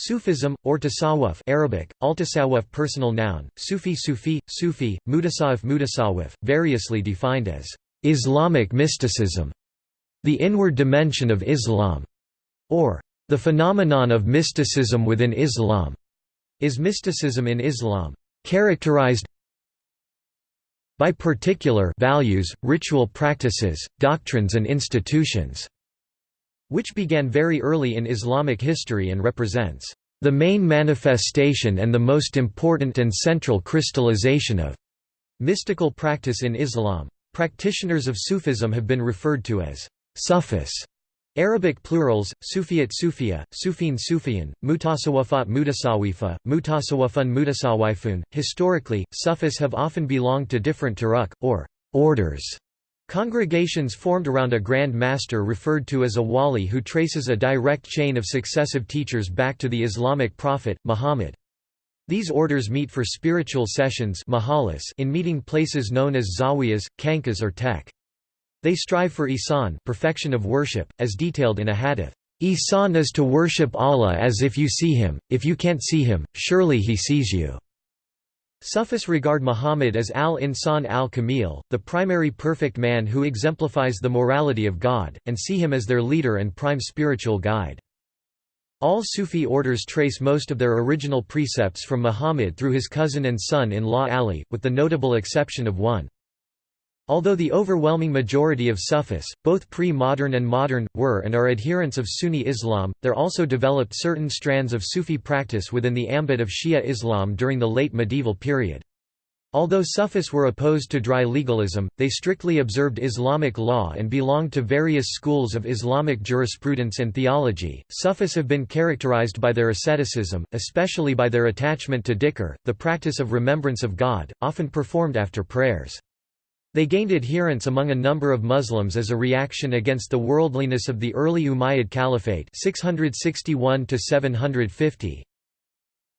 Sufism, or tasawwuf Arabic, al-tasawwuf personal noun, Sufi Sufi, Sufi, mutasawwuf mutasawwuf, variously defined as Islamic mysticism, the inward dimension of Islam, or the phenomenon of mysticism within Islam, is mysticism in Islam, characterized by particular values, ritual practices, doctrines and institutions, which began very early in Islamic history and represents the main manifestation and the most important and central crystallization of mystical practice in Islam. Practitioners of Sufism have been referred to as Sufis. Arabic plurals, Sufiyat Sufia, Sufin Sufian, Mutasawafat Mutasawifa, Mutasawwafun Mutasawifun. Historically, Sufis have often belonged to different turuk, or orders. Congregations formed around a grand master referred to as a wali who traces a direct chain of successive teachers back to the Islamic prophet, Muhammad. These orders meet for spiritual sessions in meeting places known as zawiyas, khanqahs or tek. They strive for ihsan perfection of worship, as detailed in a hadith. Ihsan is to worship Allah as if you see him, if you can't see him, surely he sees you. Sufis regard Muhammad as al-Insan al-Kamil, the primary perfect man who exemplifies the morality of God, and see him as their leader and prime spiritual guide. All Sufi orders trace most of their original precepts from Muhammad through his cousin and son-in-law Ali, with the notable exception of one. Although the overwhelming majority of Sufis, both pre-modern and modern, were and are adherents of Sunni Islam, there also developed certain strands of Sufi practice within the ambit of Shia Islam during the late medieval period. Although Sufis were opposed to dry legalism, they strictly observed Islamic law and belonged to various schools of Islamic jurisprudence and theology. Sufis have been characterized by their asceticism, especially by their attachment to dhikr, the practice of remembrance of God, often performed after prayers. They gained adherents among a number of Muslims as a reaction against the worldliness of the early Umayyad Caliphate 661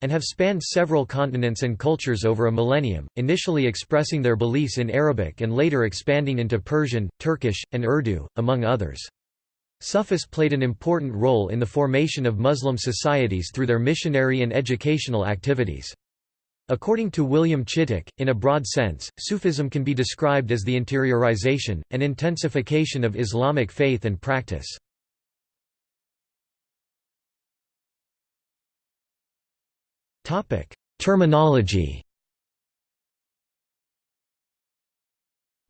and have spanned several continents and cultures over a millennium, initially expressing their beliefs in Arabic and later expanding into Persian, Turkish, and Urdu, among others. Sufis played an important role in the formation of Muslim societies through their missionary and educational activities. According to William Chittick, in a broad sense, Sufism can be described as the interiorization, and intensification of Islamic faith and practice. Terminology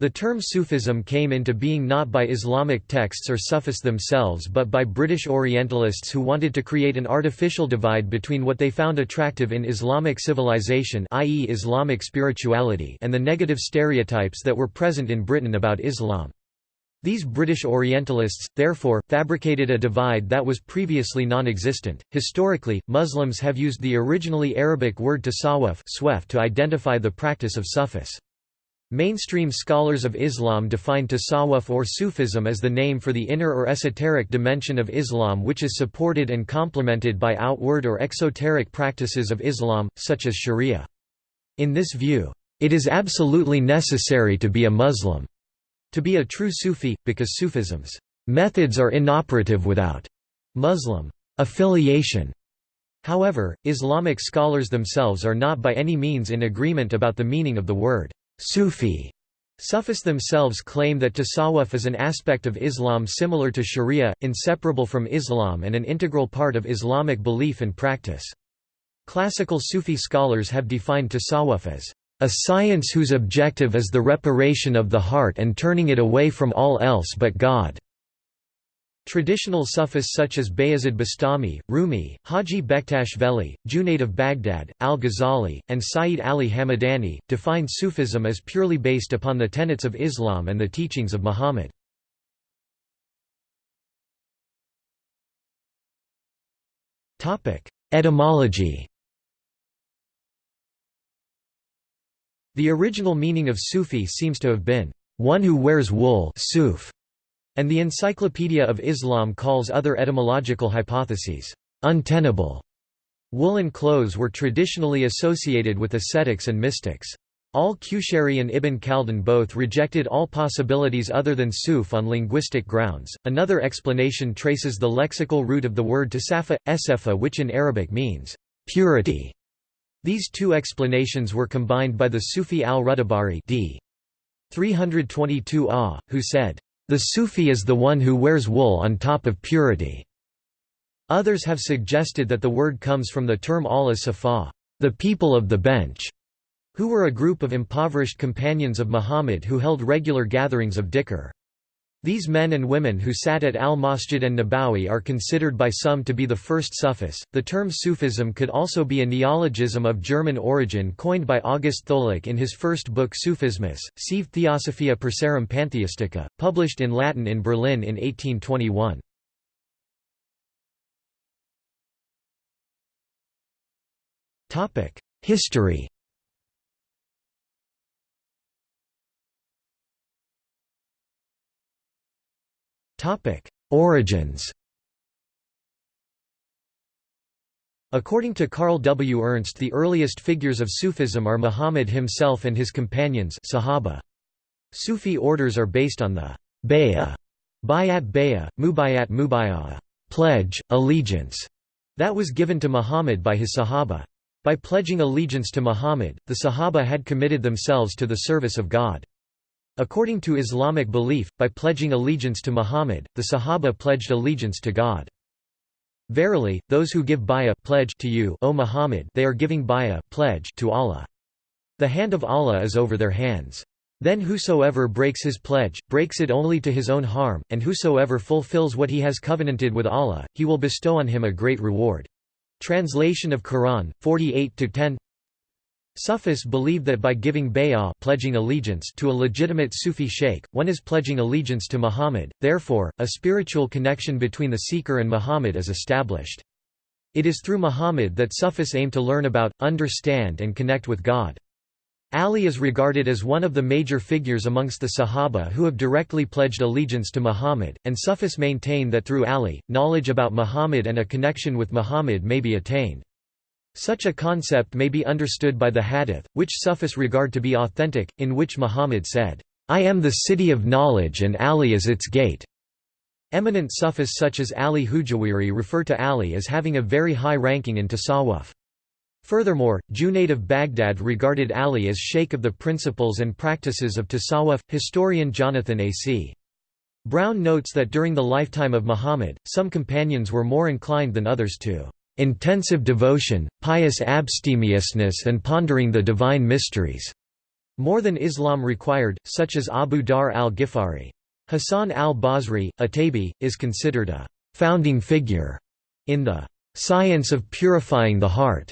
The term Sufism came into being not by Islamic texts or Sufis themselves but by British Orientalists who wanted to create an artificial divide between what they found attractive in Islamic civilization i.e. Islamic spirituality and the negative stereotypes that were present in Britain about Islam. These British Orientalists, therefore, fabricated a divide that was previously non-existent. Historically, Muslims have used the originally Arabic word tasawwuf to identify the practice of Sufis. Mainstream scholars of Islam define tasawwuf or Sufism as the name for the inner or esoteric dimension of Islam which is supported and complemented by outward or exoteric practices of Islam, such as sharia. In this view, it is absolutely necessary to be a Muslim, to be a true Sufi, because Sufism's methods are inoperative without Muslim affiliation. However, Islamic scholars themselves are not by any means in agreement about the meaning of the word. Sufi Sufis themselves claim that tasawwuf is an aspect of Islam similar to sharia, inseparable from Islam and an integral part of Islamic belief and practice. Classical Sufi scholars have defined tasawwuf as a science whose objective is the reparation of the heart and turning it away from all else but God. Traditional Sufis such as Bayazid Bastami, Rumi, Haji Bektash Veli, Junaid of Baghdad, al-Ghazali, and Sayyid Ali Hamadani, define Sufism as purely based upon the tenets of Islam and the teachings of Muhammad. Etymology The original meaning of Sufi seems to have been, "...one who wears wool suf", and the Encyclopedia of Islam calls other etymological hypotheses, untenable. Woolen clothes were traditionally associated with ascetics and mystics. Al-Qushayri and Ibn Khaldun both rejected all possibilities other than Suf on linguistic grounds. Another explanation traces the lexical root of the word to safa, esefa which in Arabic means purity. These two explanations were combined by the Sufi al-Rudabari d. 322 a, who said, "...the Sufi is the one who wears wool on top of purity." Others have suggested that the word comes from the term al-Safa, the people of the bench, who were a group of impoverished companions of Muhammad who held regular gatherings of dhikr. These men and women who sat at al-Masjid an-Nabawi are considered by some to be the first Sufis. The term Sufism could also be a neologism of German origin coined by August Tholuck in his first book Sufismus, Sive Theosophia Persarum Pantheistica, published in Latin in Berlin in 1821. History Origins According to Carl W. Ernst the earliest figures of Sufism are Muhammad himself and his companions Sahaba. Sufi orders are based on the bay'ah, bayat bay'ah, mubayat mubayah, pledge, allegiance, that was given to Muhammad by his Sahaba. By pledging allegiance to Muhammad, the Sahaba had committed themselves to the service of God. According to Islamic belief, by pledging allegiance to Muhammad, the Sahaba pledged allegiance to God. Verily, those who give bay'ah pledge to you, O Muhammad, they are giving bay'ah pledge to Allah. The hand of Allah is over their hands. Then whosoever breaks his pledge, breaks it only to his own harm, and whosoever fulfills what he has covenanted with Allah, he will bestow on him a great reward. Translation of Quran, 48–10 Sufis believe that by giving bay'ah pledging allegiance to a legitimate Sufi sheikh, one is pledging allegiance to Muhammad, therefore, a spiritual connection between the seeker and Muhammad is established. It is through Muhammad that Sufis aim to learn about, understand and connect with God. Ali is regarded as one of the major figures amongst the Sahaba who have directly pledged allegiance to Muhammad, and Sufis maintain that through Ali, knowledge about Muhammad and a connection with Muhammad may be attained. Such a concept may be understood by the hadith, which Sufis regard to be authentic, in which Muhammad said, "'I am the city of knowledge and Ali is its gate'". Eminent Sufis such as Ali Hujwiri refer to Ali as having a very high ranking in Tasawwuf. Furthermore, Junayd of Baghdad regarded Ali as sheikh of the principles and practices of Tasawwuf. Historian Jonathan A. C. Brown notes that during the lifetime of Muhammad, some companions were more inclined than others to intensive devotion, pious abstemiousness and pondering the divine mysteries", more than Islam required, such as Abu Dharr al-Ghifari. Hassan al-Basri, a tabi, is considered a «founding figure» in the «science of purifying the heart».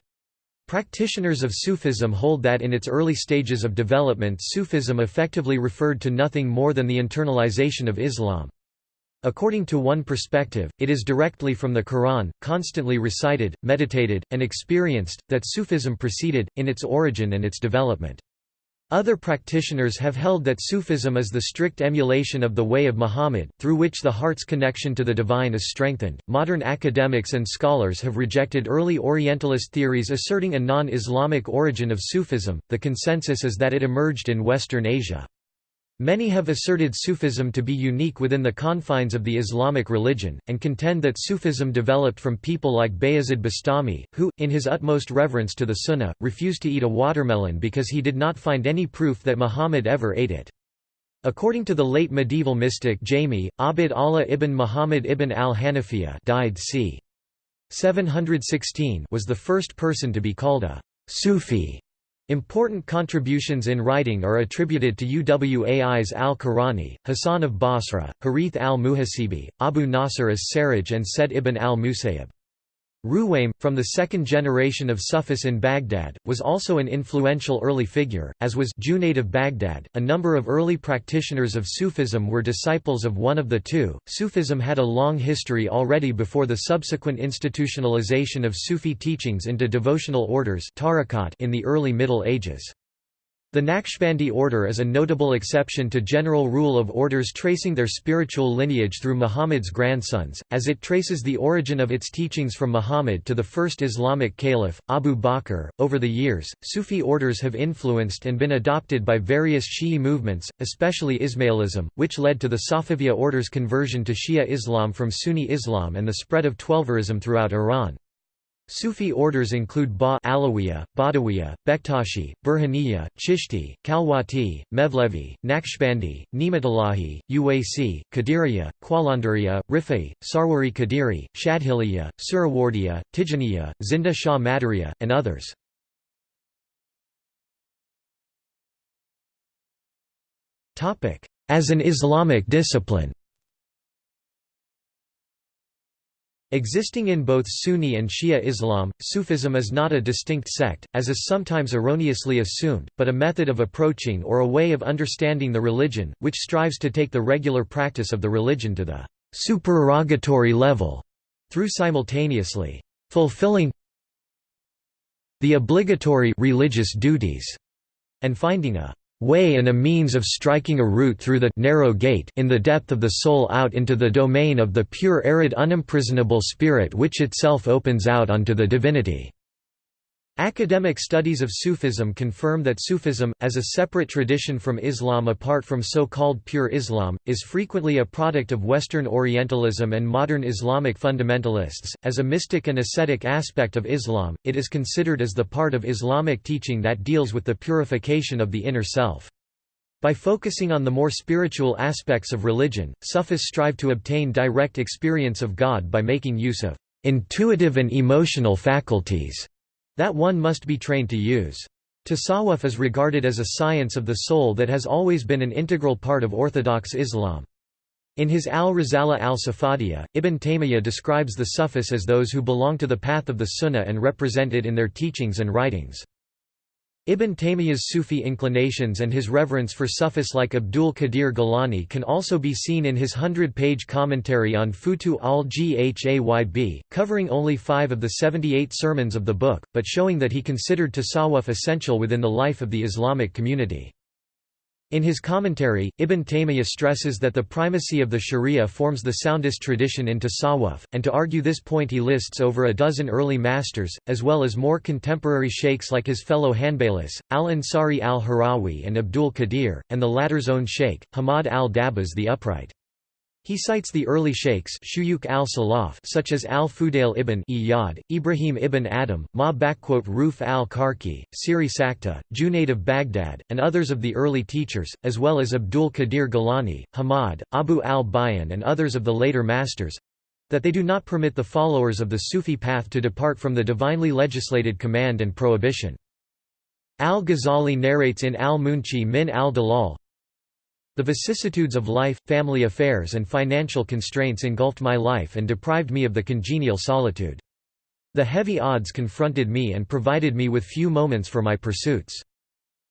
Practitioners of Sufism hold that in its early stages of development Sufism effectively referred to nothing more than the internalization of Islam. According to one perspective, it is directly from the Quran, constantly recited, meditated, and experienced, that Sufism proceeded, in its origin and its development. Other practitioners have held that Sufism is the strict emulation of the way of Muhammad, through which the heart's connection to the divine is strengthened. Modern academics and scholars have rejected early Orientalist theories asserting a non Islamic origin of Sufism, the consensus is that it emerged in Western Asia. Many have asserted Sufism to be unique within the confines of the Islamic religion, and contend that Sufism developed from people like Bayazid Bastami, who, in his utmost reverence to the Sunnah, refused to eat a watermelon because he did not find any proof that Muhammad ever ate it. According to the late medieval mystic Jami, Abd Allah ibn Muhammad ibn al-Hanafiya died c. 716 was the first person to be called a Sufi Important contributions in writing are attributed to Uwais al-Qurani, Hassan of Basra, Harith al-Muhasibi, Abu Nasr as-Sarraj and Said ibn al-Musayyib. Ruwaym, from the second generation of Sufis in Baghdad, was also an influential early figure, as was Junayd of Baghdad. A number of early practitioners of Sufism were disciples of one of the two. Sufism had a long history already before the subsequent institutionalization of Sufi teachings into devotional orders in the early Middle Ages. The Naqshbandi order is a notable exception to general rule of orders tracing their spiritual lineage through Muhammad's grandsons, as it traces the origin of its teachings from Muhammad to the first Islamic caliph, Abu Bakr. Over the years, Sufi orders have influenced and been adopted by various Shi'i movements, especially Ismailism, which led to the Safaviya order's conversion to Shia Islam from Sunni Islam and the spread of Twelverism throughout Iran. Sufi orders include Ba Alawiya, Badawiya, Bektashi, Burhaniya, Chishti, Khalwati, Mevlevi, Naqshbandi, Ni'matullahi, Uwaisi, Qadiriya, Qalandariya, Rifai, Sarwari Qadiri, Shadhiliya, Surawardiya, Tijaniya, Zinda Shah Madariya, and others. As an Islamic discipline Existing in both Sunni and Shia Islam, Sufism is not a distinct sect, as is sometimes erroneously assumed, but a method of approaching or a way of understanding the religion, which strives to take the regular practice of the religion to the supererogatory level, through simultaneously fulfilling the obligatory religious duties and finding a way and a means of striking a route through the narrow gate in the depth of the soul out into the domain of the pure arid unimprisonable spirit which itself opens out onto the divinity. Academic studies of Sufism confirm that Sufism, as a separate tradition from Islam apart from so-called pure Islam, is frequently a product of Western Orientalism and modern Islamic fundamentalists. As a mystic and ascetic aspect of Islam, it is considered as the part of Islamic teaching that deals with the purification of the inner self. By focusing on the more spiritual aspects of religion, Sufis strive to obtain direct experience of God by making use of intuitive and emotional faculties that one must be trained to use. Tasawwuf is regarded as a science of the soul that has always been an integral part of Orthodox Islam. In his Al-Risala al-Safadiyya, Ibn Taymiyyah describes the Sufis as those who belong to the path of the Sunnah and represent it in their teachings and writings. Ibn Taymiyyah's Sufi inclinations and his reverence for Sufis like Abdul Qadir Gilani can also be seen in his hundred-page commentary on Futuh al-Ghayb, covering only five of the 78 sermons of the book, but showing that he considered tasawwuf essential within the life of the Islamic community. In his commentary, Ibn Taymiyyah stresses that the primacy of the sharia forms the soundest tradition in tasawwuf, and to argue this point he lists over a dozen early masters, as well as more contemporary sheikhs like his fellow Hanbalis, al-Ansari al-Harawi and Abdul Qadir, and the latter's own sheikh, Hamad al-Dabbas the Upright. He cites the early sheikhs al such as al-Fudail ibn Iyad, Ibrahim ibn Adam, Ma'ruf al-Karkhi, Siri Sakta, Junaid of Baghdad, and others of the early teachers, as well as Abdul Qadir Gilani, Hamad, Abu al-Bayan and others of the later masters—that they do not permit the followers of the Sufi path to depart from the divinely legislated command and prohibition. Al-Ghazali narrates in al-Munqidh min al-Dalal, the vicissitudes of life, family affairs and financial constraints engulfed my life and deprived me of the congenial solitude. The heavy odds confronted me and provided me with few moments for my pursuits.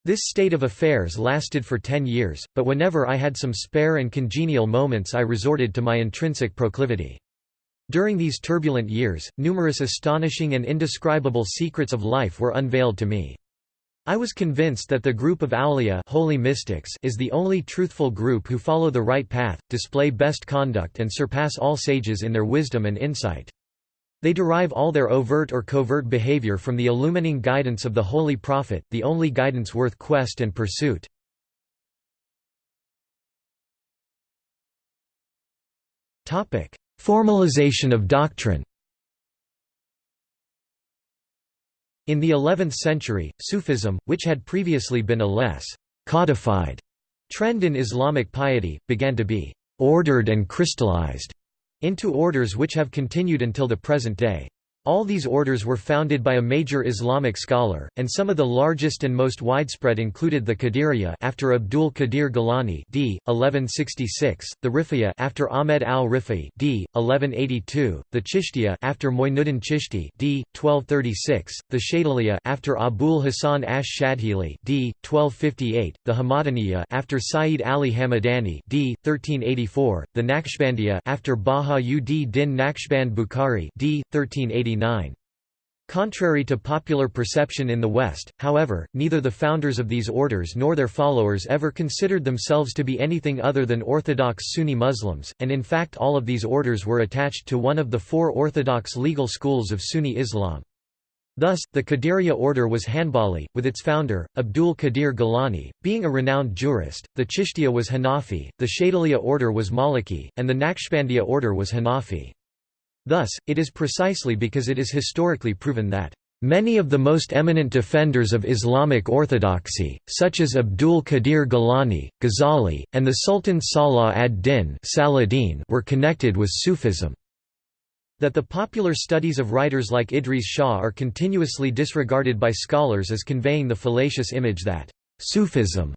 This state of affairs lasted for ten years, but whenever I had some spare and congenial moments I resorted to my intrinsic proclivity. During these turbulent years, numerous astonishing and indescribable secrets of life were unveiled to me. I was convinced that the group of awliya holy mystics is the only truthful group who follow the right path, display best conduct and surpass all sages in their wisdom and insight. They derive all their overt or covert behavior from the illumining guidance of the Holy Prophet, the only guidance worth quest and pursuit. Formalization of doctrine In the 11th century, Sufism, which had previously been a less codified trend in Islamic piety, began to be ordered and crystallized into orders which have continued until the present day. All these orders were founded by a major Islamic scholar, and some of the largest and most widespread included the Qadiriyya after Abdul Qadir Gilani d. 1166, the Rifa'iyya after Ahmed al-Rifai d. 1182, the Chishtiya after Moinuddin Chishti d. 1236, the Shadiliyya after Abul Hasan ash-Shadhili d. 1258, the Hamadaniyya after Sayyid Ali Hamadani d. 1384, the Naqshbandiyya after Baha ud Din Naqshband Bukhari d. 1389. Contrary to popular perception in the West, however, neither the founders of these orders nor their followers ever considered themselves to be anything other than Orthodox Sunni Muslims, and in fact all of these orders were attached to one of the four orthodox legal schools of Sunni Islam. Thus, the Qadiriya order was Hanbali, with its founder, Abdul Qadir Gilani, being a renowned jurist, the Chishtiya was Hanafi, the Shadiliya order was Maliki, and the Naqshbandiya order was Hanafi. Thus, it is precisely because it is historically proven that Many of the most eminent defenders of Islamic orthodoxy, such as Abdul Qadir Gilani, Ghazali, and the Sultan Salah ad-Din were connected with Sufism. That the popular studies of writers like Idries Shah are continuously disregarded by scholars as conveying the fallacious image that Sufism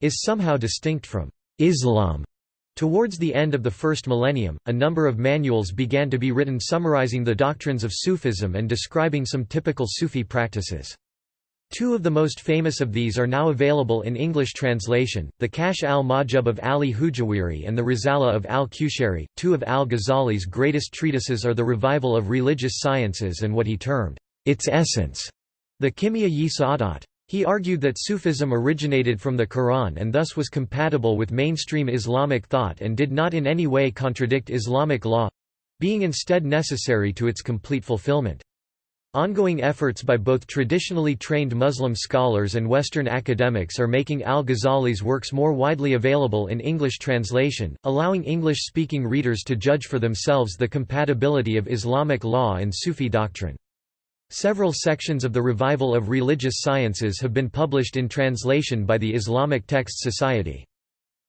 is somehow distinct from Islam Towards the end of the first millennium, a number of manuals began to be written summarizing the doctrines of Sufism and describing some typical Sufi practices. Two of the most famous of these are now available in English translation, the Kashf al-Mahjub of Ali Hujwiri and the Risala of al-Qushayri. Two of al-Ghazali's greatest treatises are the revival of religious sciences and what he termed, its essence, the Kimia-yi Sa'adat. He argued that Sufism originated from the Quran and thus was compatible with mainstream Islamic thought and did not in any way contradict Islamic law—being instead necessary to its complete fulfillment. Ongoing efforts by both traditionally trained Muslim scholars and Western academics are making al-Ghazali's works more widely available in English translation, allowing English-speaking readers to judge for themselves the compatibility of Islamic law and Sufi doctrine. Several sections of the Revival of Religious Sciences have been published in translation by the Islamic Text Society.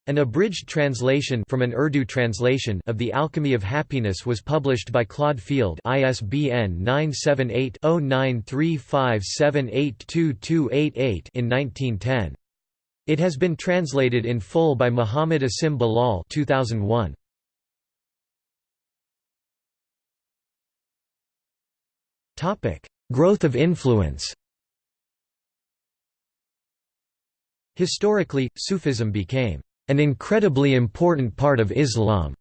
An abridged translation from an Urdu translation of The Alchemy of Happiness was published by Claude Field ISBN 978-0935782288 in 1910. It has been translated in full by Muhammad Asim Bilal 2001. Topic: Growth of influence Historically, Sufism became an incredibly important part of Islam,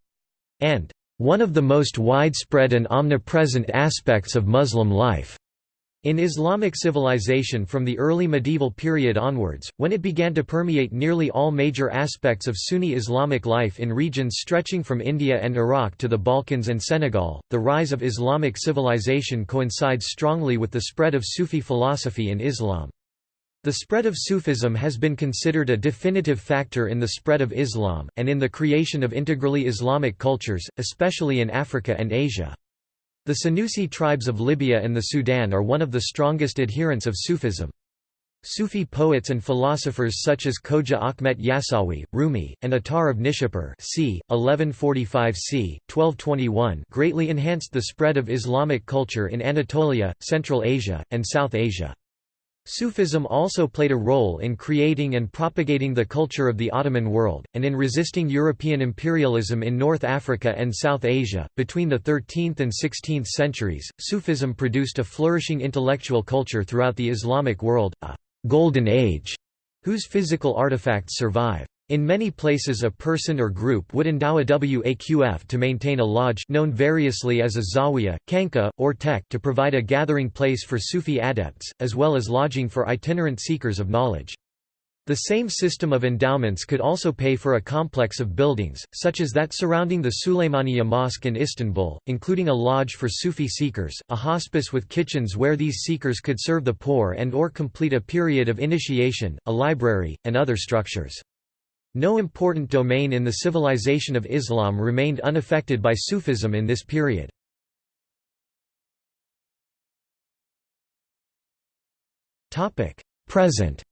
and one of the most widespread and omnipresent aspects of Muslim life. In Islamic civilization from the early medieval period onwards, when it began to permeate nearly all major aspects of Sunni Islamic life in regions stretching from India and Iraq to the Balkans and Senegal, the rise of Islamic civilization coincides strongly with the spread of Sufi philosophy in Islam. The spread of Sufism has been considered a definitive factor in the spread of Islam, and in the creation of integrally Islamic cultures, especially in Africa and Asia. The Senussi tribes of Libya and the Sudan are one of the strongest adherents of Sufism. Sufi poets and philosophers such as Khoja Akhmet Yasawi, Rumi, and Attar of Nishapur c. 1145 c. 1221 greatly enhanced the spread of Islamic culture in Anatolia, Central Asia, and South Asia. Sufism also played a role in creating and propagating the culture of the Ottoman world, and in resisting European imperialism in North Africa and South Asia. Between the 13th and 16th centuries, Sufism produced a flourishing intellectual culture throughout the Islamic world, a golden age, whose physical artifacts survive. In many places a person or group would endow a waqf to maintain a lodge known variously as a zawiya, khanqa, or tek to provide a gathering place for Sufi adepts, as well as lodging for itinerant seekers of knowledge. The same system of endowments could also pay for a complex of buildings, such as that surrounding the Suleymaniye Mosque in Istanbul, including a lodge for Sufi seekers, a hospice with kitchens where these seekers could serve the poor and or complete a period of initiation, a library, and other structures. No important domain in the civilization of Islam remained unaffected by Sufism in this period. Present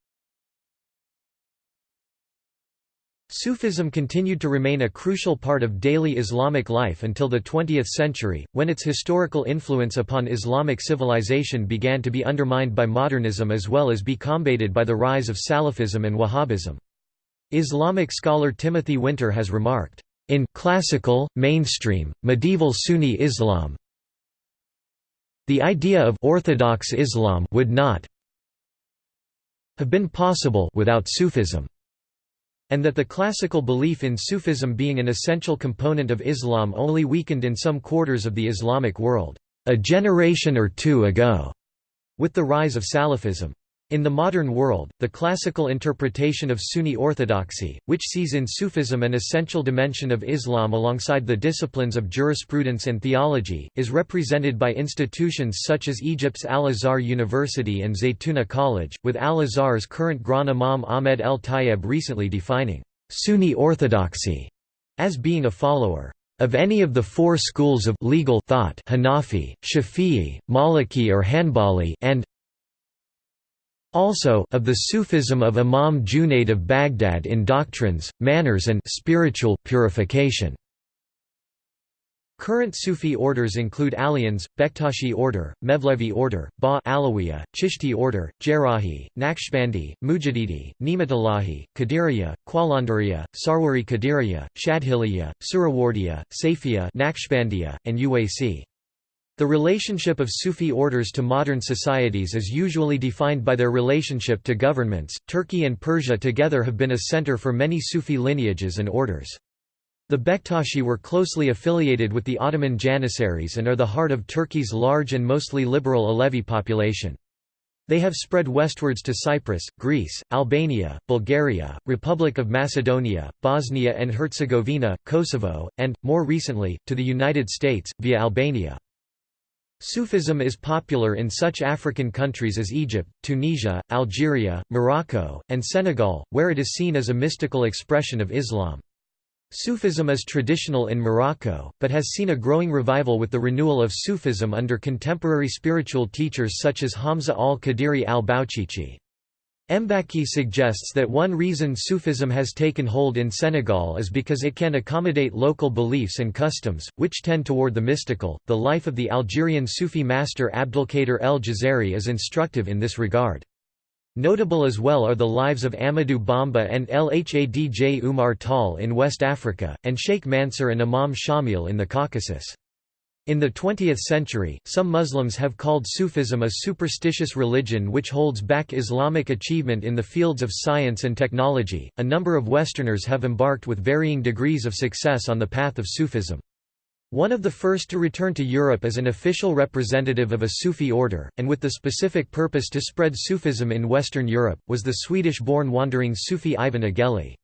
Sufism continued to remain a crucial part of daily Islamic life until the 20th century, when its historical influence upon Islamic civilization began to be undermined by modernism as well as be combated by the rise of Salafism and Wahhabism. Islamic scholar Timothy Winter has remarked, "...in classical, mainstream, medieval Sunni Islam the idea of orthodox Islam would not have been possible without Sufism." and that the classical belief in Sufism being an essential component of Islam only weakened in some quarters of the Islamic world, a generation or two ago. with the rise of Salafism. In the modern world, the classical interpretation of Sunni orthodoxy, which sees in Sufism an essential dimension of Islam alongside the disciplines of jurisprudence and theology, is represented by institutions such as Egypt's Al-Azhar University and Zaytuna College, with Al-Azhar's current Grand Imam Ahmed El Tayeb recently defining Sunni orthodoxy as being a follower of any of the four schools of legal thought Hanafi, Shafi'i, Maliki or Hanbali and also of the Sufism of Imam Junayd of Baghdad in doctrines, manners and spiritual purification. Current Sufi orders include Alians, Bektashi order, Mevlevi order, Ba Alawiya, Chishti order, Jerahi, Naqshbandi, Mujadidi, Ni'matullahi, Qadiriya, Qalandariya, Sarwari Qadiriya, Shadhiliya, Surawardiya, Safiya Naqshbandiya, and Uwaisi. The relationship of Sufi orders to modern societies is usually defined by their relationship to governments. Turkey and Persia together have been a center for many Sufi lineages and orders. The Bektashi were closely affiliated with the Ottoman Janissaries and are the heart of Turkey's large and mostly liberal Alevi population. They have spread westwards to Cyprus, Greece, Albania, Bulgaria, Republic of Macedonia, Bosnia and Herzegovina, Kosovo, and, more recently, to the United States, via Albania. Sufism is popular in such African countries as Egypt, Tunisia, Algeria, Morocco, and Senegal, where it is seen as a mystical expression of Islam. Sufism is traditional in Morocco, but has seen a growing revival with the renewal of Sufism under contemporary spiritual teachers such as Hamza al-Qadiri al-Bauchichi. Mbacke suggests that one reason Sufism has taken hold in Senegal is because it can accommodate local beliefs and customs, which tend toward the mystical. The life of the Algerian Sufi master Abdelkader el Jazari is instructive in this regard. Notable as well are the lives of Amadou Bamba and Lhadj Umar Tall in West Africa, and Sheikh Mansur and Imam Shamil in the Caucasus. In the 20th century, some Muslims have called Sufism a superstitious religion which holds back Islamic achievement in the fields of science and technology. A number of Westerners have embarked with varying degrees of success on the path of Sufism. One of the first to return to Europe as an official representative of a Sufi order, and with the specific purpose to spread Sufism in Western Europe, was the Swedish-born wandering Sufi Ivan Aguéli.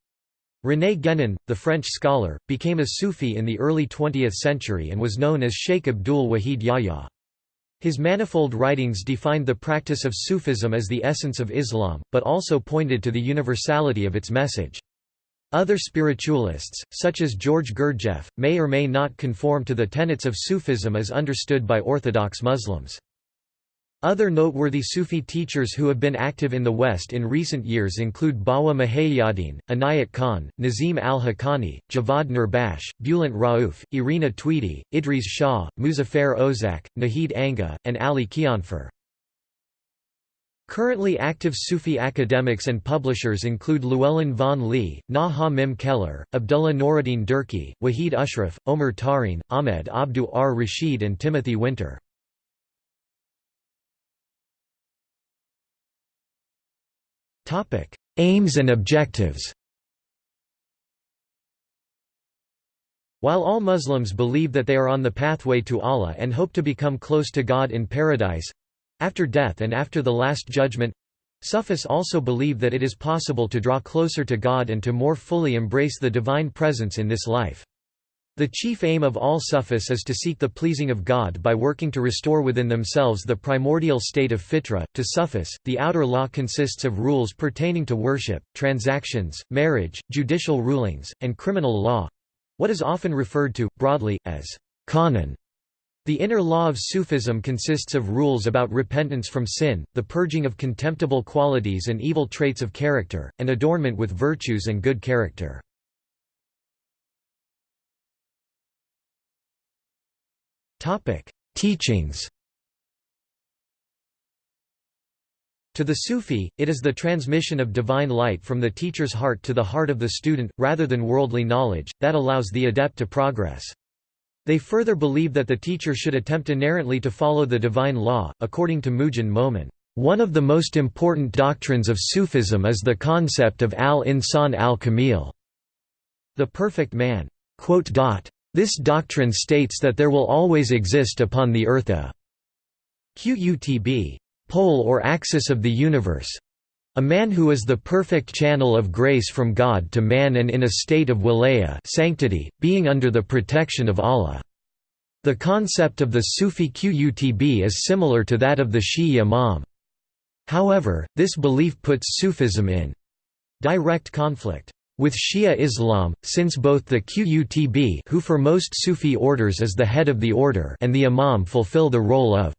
René Guénon, the French scholar, became a Sufi in the early 20th century and was known as Sheikh Abdul Wahid Yahya. His manifold writings defined the practice of Sufism as the essence of Islam, but also pointed to the universality of its message. Other spiritualists, such as George Gurdjieff, may or may not conform to the tenets of Sufism as understood by Orthodox Muslims. Other noteworthy Sufi teachers who have been active in the West in recent years include Bawa Muhaiyaddin, Inayat Khan, Nazim al-Haqqani, Javad Nurbakhsh, Bulent Rauf, Irina Tweedie, Idries Shah, Muzaffar Ozak, Nahid Angha, and Ali Kianfar. Currently active Sufi academics and publishers include Llewellyn Vaughan Lee, Nuh Ha Mim Keller, Abdullah Nooruddeen Durkee, Wahid Ashraf, Omar Tarin, Ahmed Abdu R. Rashid and Timothy Winter. Topic: Aims and objectives. While all Muslims believe that they are on the pathway to Allah and hope to become close to God in paradise after death and after the Last Judgment Sufis also believe that it is possible to draw closer to God and to more fully embrace the divine presence in this life. The chief aim of all Sufis is to seek the pleasing of God by working to restore within themselves the primordial state of fitra. To Sufis, the outer law consists of rules pertaining to worship, transactions, marriage, judicial rulings, and criminal law what is often referred to, broadly, as qanun. The inner law of Sufism consists of rules about repentance from sin, the purging of contemptible qualities and evil traits of character, and adornment with virtues and good character. Topic: Teachings. To the Sufi, it is the transmission of divine light from the teacher's heart to the heart of the student, rather than worldly knowledge, that allows the adept to progress. They further believe that the teacher should attempt inerrantly to follow the divine law. According to Moojan Momen, one of the most important doctrines of Sufism is the concept of al-insan al-kamil, the perfect man. This doctrine states that there will always exist upon the earth a qutb pole or axis of the universe, a man who is the perfect channel of grace from God to man and in a state of wilaya sanctity, being under the protection of Allah. The concept of the Sufi Qutb is similar to that of the Shi'i Imam. However, this belief puts Sufism in direct conflict with Shia Islam, since both the Qutb who for most Sufi orders is the head of the order and the Imam fulfill the role of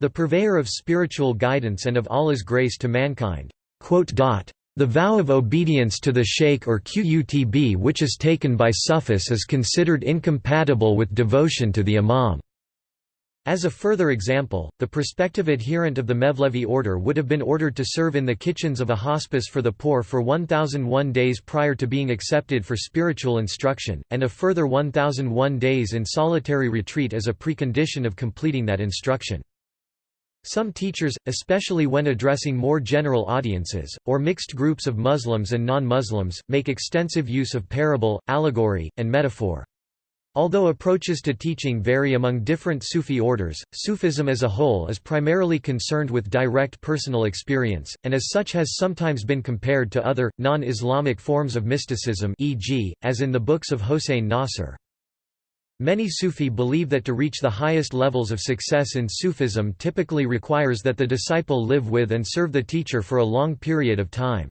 the purveyor of spiritual guidance and of Allah's grace to mankind. The vow of obedience to the sheikh or qutb which is taken by Sufis is considered incompatible with devotion to the imam. As a further example, the prospective adherent of the Mevlevi order would have been ordered to serve in the kitchens of a hospice for the poor for 1001 days prior to being accepted for spiritual instruction, and a further 1001 days in solitary retreat as a precondition of completing that instruction. Some teachers, especially when addressing more general audiences, or mixed groups of Muslims and non-Muslims, make extensive use of parable, allegory, and metaphor. Although approaches to teaching vary among different Sufi orders, Sufism as a whole is primarily concerned with direct personal experience, and as such has sometimes been compared to other, non-Islamic forms of mysticism e.g., as in the books of Hossein Nasr. Many Sufi believe that to reach the highest levels of success in Sufism typically requires that the disciple live with and serve the teacher for a long period of time.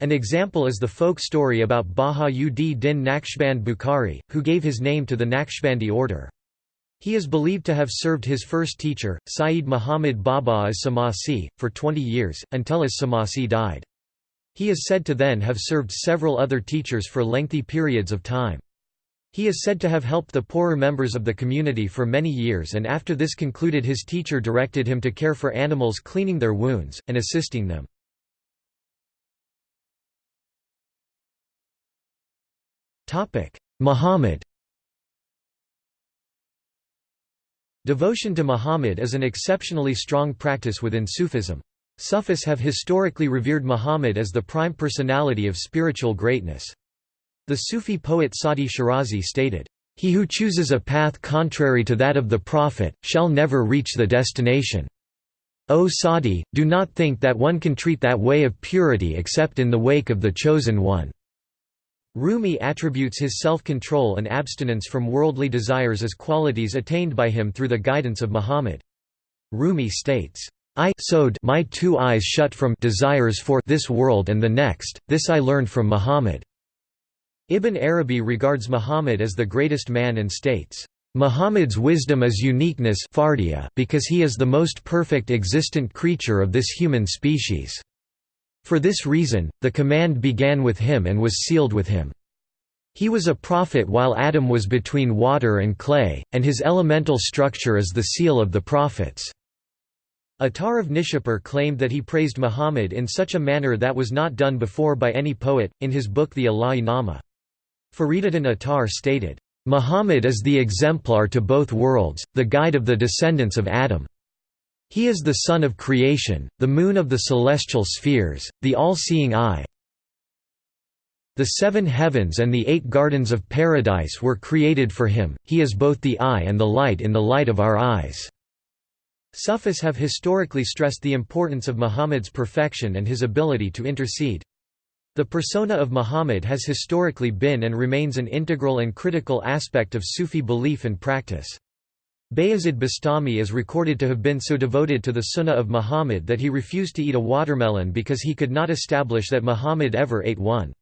An example is the folk story about Baha-ud-Din Naqshband Bukhari, who gave his name to the Naqshbandi order. He is believed to have served his first teacher, Sayyid Muhammad Baba as Samasi, for 20 years, until as Samasi died. He is said to then have served several other teachers for lengthy periods of time. He is said to have helped the poorer members of the community for many years and after this concluded his teacher directed him to care for animals cleaning their wounds, and assisting them. Muhammad Devotion to Muhammad is an exceptionally strong practice within Sufism. Sufis have historically revered Muhammad as the prime personality of spiritual greatness. The Sufi poet Sadi Shirazi stated, "...he who chooses a path contrary to that of the Prophet, shall never reach the destination." O Sadi, do not think that one can treat that way of purity except in the wake of the Chosen One." Rumi attributes his self-control and abstinence from worldly desires as qualities attained by him through the guidance of Muhammad. Rumi states, I sewed my two eyes shut from desires for this world and the next, this I learned from Muhammad. Ibn Arabi regards Muhammad as the greatest man and states, Muhammad's wisdom is uniqueness because he is the most perfect existent creature of this human species. For this reason, the command began with him and was sealed with him. He was a prophet while Adam was between water and clay, and his elemental structure is the seal of the prophets. Attar of Nishapur claimed that he praised Muhammad in such a manner that was not done before by any poet, in his book the Ilahi Nama. Fariduddin Attar stated, "...Muhammad is the exemplar to both worlds, the guide of the descendants of Adam. He is the sun of creation, the moon of the celestial spheres, the all-seeing eye. The seven heavens and the eight gardens of paradise were created for him, he is both the eye and the light in the light of our eyes." Sufis have historically stressed the importance of Muhammad's perfection and his ability to intercede. The persona of Muhammad has historically been and remains an integral and critical aspect of Sufi belief and practice. Bayazid Bastami is recorded to have been so devoted to the Sunnah of Muhammad that he refused to eat a watermelon because he could not establish that Muhammad ever ate one.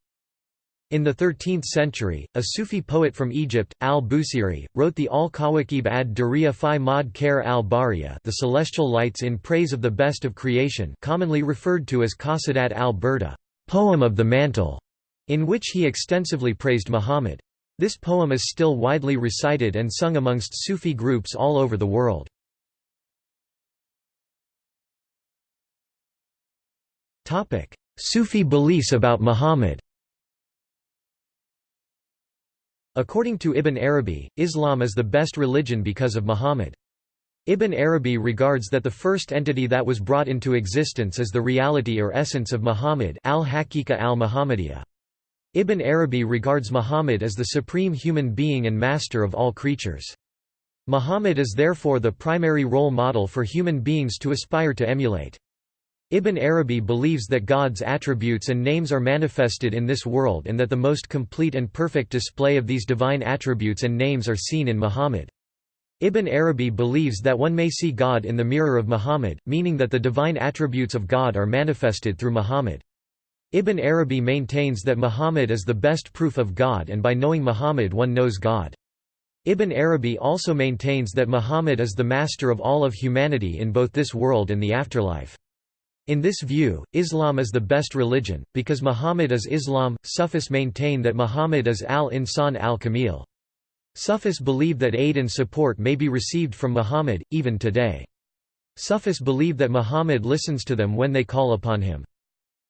In the 13th century, a Sufi poet from Egypt, al-Busiri, wrote the Al-Kawakib ad-Duriya fi Khair al-Bariya the Celestial Lights in praise of the best of creation commonly referred to as Qasidat al-Burda poem of the mantle, in which he extensively praised Muhammad. This poem is still widely recited and sung amongst Sufi groups all over the world. Sufi beliefs about Muhammad According to Ibn Arabi, Islam is the best religion because of Muhammad. Ibn Arabi regards that the first entity that was brought into existence is the reality or essence of Muhammad al-Haqiqa al-Muhammadiyya. Ibn Arabi regards Muhammad as the supreme human being and master of all creatures. Muhammad is therefore the primary role model for human beings to aspire to emulate. Ibn Arabi believes that God's attributes and names are manifested in this world and that the most complete and perfect display of these divine attributes and names are seen in Muhammad. Ibn Arabi believes that one may see God in the mirror of Muhammad, meaning that the divine attributes of God are manifested through Muhammad. Ibn Arabi maintains that Muhammad is the best proof of God and by knowing Muhammad one knows God. Ibn Arabi also maintains that Muhammad is the master of all of humanity in both this world and the afterlife. In this view, Islam is the best religion, because Muhammad is Islam. Sufis maintain that Muhammad is al-Insan al-Kamil. Sufis believe that aid and support may be received from Muhammad, even today. Sufis believe that Muhammad listens to them when they call upon him.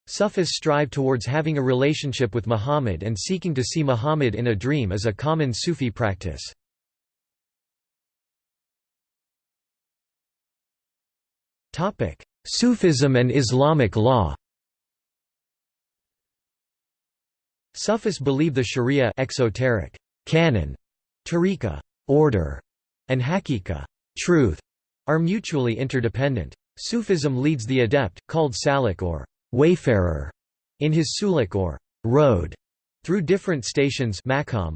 Sufis strive towards having a relationship with Muhammad and seeking to see Muhammad in a dream is a common Sufi practice. Sufism and Islamic law Sufis believe the Sharia exoteric canon, tariqa order, and hakika truth, are mutually interdependent. Sufism leads the adept, called salik or wayfarer, in his suluk or road, through different stations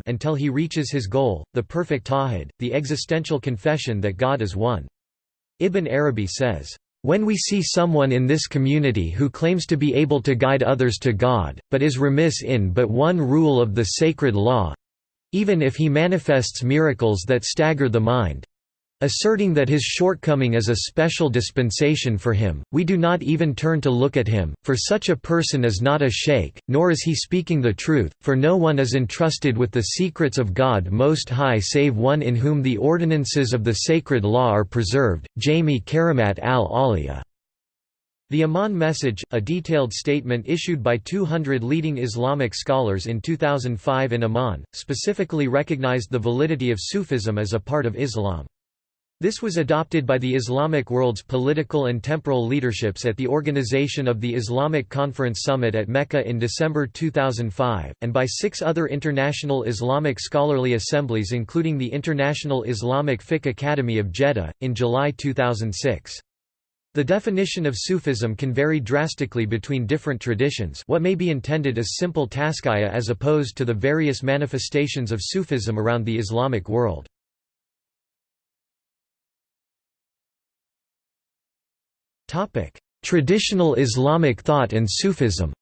until he reaches his goal, the perfect tawhid, the existential confession that God is one. Ibn Arabi says, when we see someone in this community who claims to be able to guide others to God, but is remiss in but one rule of the sacred law—even if he manifests miracles that stagger the mind, Asserting that his shortcoming is a special dispensation for him, we do not even turn to look at him, for such a person is not a sheikh, nor is he speaking the truth, for no one is entrusted with the secrets of God Most High save one in whom the ordinances of the sacred law are preserved. Jami Karamat al-Awliya. The Amman Message, a detailed statement issued by 200 leading Islamic scholars in 2005 in Amman, specifically recognized the validity of Sufism as a part of Islam. This was adopted by the Islamic world's political and temporal leaderships at the organization of the Islamic Conference Summit at Mecca in December 2005, and by six other international Islamic scholarly assemblies including the International Islamic Fiqh Academy of Jeddah, in July 2006. The definition of Sufism can vary drastically between different traditions what may be intended as simple tazkiya as opposed to the various manifestations of Sufism around the Islamic world. Traditional Islamic thought and Sufism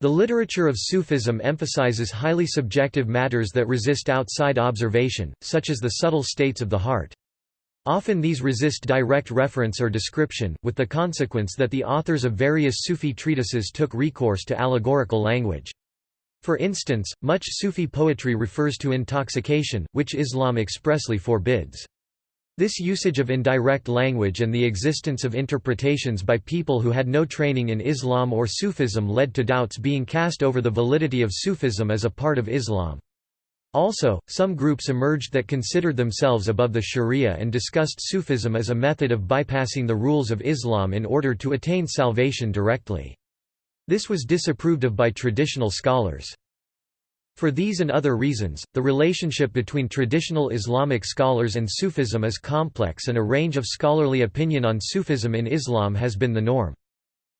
The literature of Sufism emphasizes highly subjective matters that resist outside observation, such as the subtle states of the heart. Often these resist direct reference or description, with the consequence that the authors of various Sufi treatises took recourse to allegorical language. For instance, much Sufi poetry refers to intoxication, which Islam expressly forbids. This usage of indirect language and the existence of interpretations by people who had no training in Islam or Sufism led to doubts being cast over the validity of Sufism as a part of Islam. Also, some groups emerged that considered themselves above the Sharia and discussed Sufism as a method of bypassing the rules of Islam in order to attain salvation directly. This was disapproved of by traditional scholars. For these and other reasons, the relationship between traditional Islamic scholars and Sufism is complex and a range of scholarly opinion on Sufism in Islam has been the norm.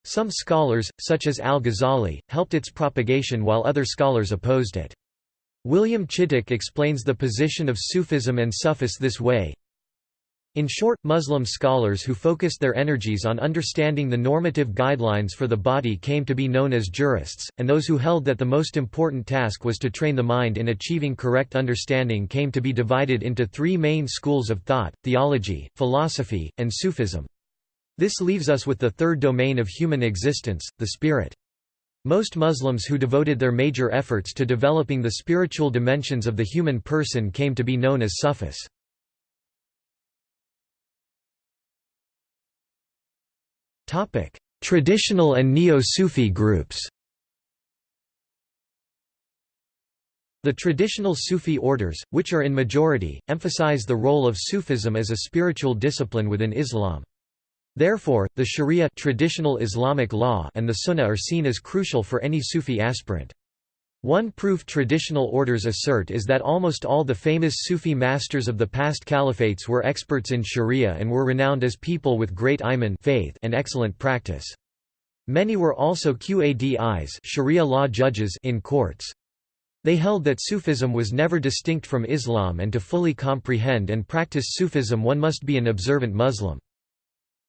Some scholars, such as al-Ghazali, helped its propagation while other scholars opposed it. William Chittick explains the position of Sufism and Sufis this way, in short, Muslim scholars who focused their energies on understanding the normative guidelines for the body came to be known as jurists, and those who held that the most important task was to train the mind in achieving correct understanding came to be divided into three main schools of thought, theology, philosophy, and Sufism. This leaves us with the third domain of human existence, the spirit. Most Muslims who devoted their major efforts to developing the spiritual dimensions of the human person came to be known as Sufis. Traditional and Neo-Sufi groups The traditional Sufi orders, which are in majority, emphasize the role of Sufism as a spiritual discipline within Islam. Therefore, the Sharia traditional Islamic law and the Sunnah are seen as crucial for any Sufi aspirant. One proof traditional orders assert is that almost all the famous Sufi masters of the past caliphates were experts in sharia and were renowned as people with great iman faith and excellent practice. Many were also qadis sharia law judges in courts. They held that Sufism was never distinct from Islam and to fully comprehend and practice Sufism one must be an observant Muslim.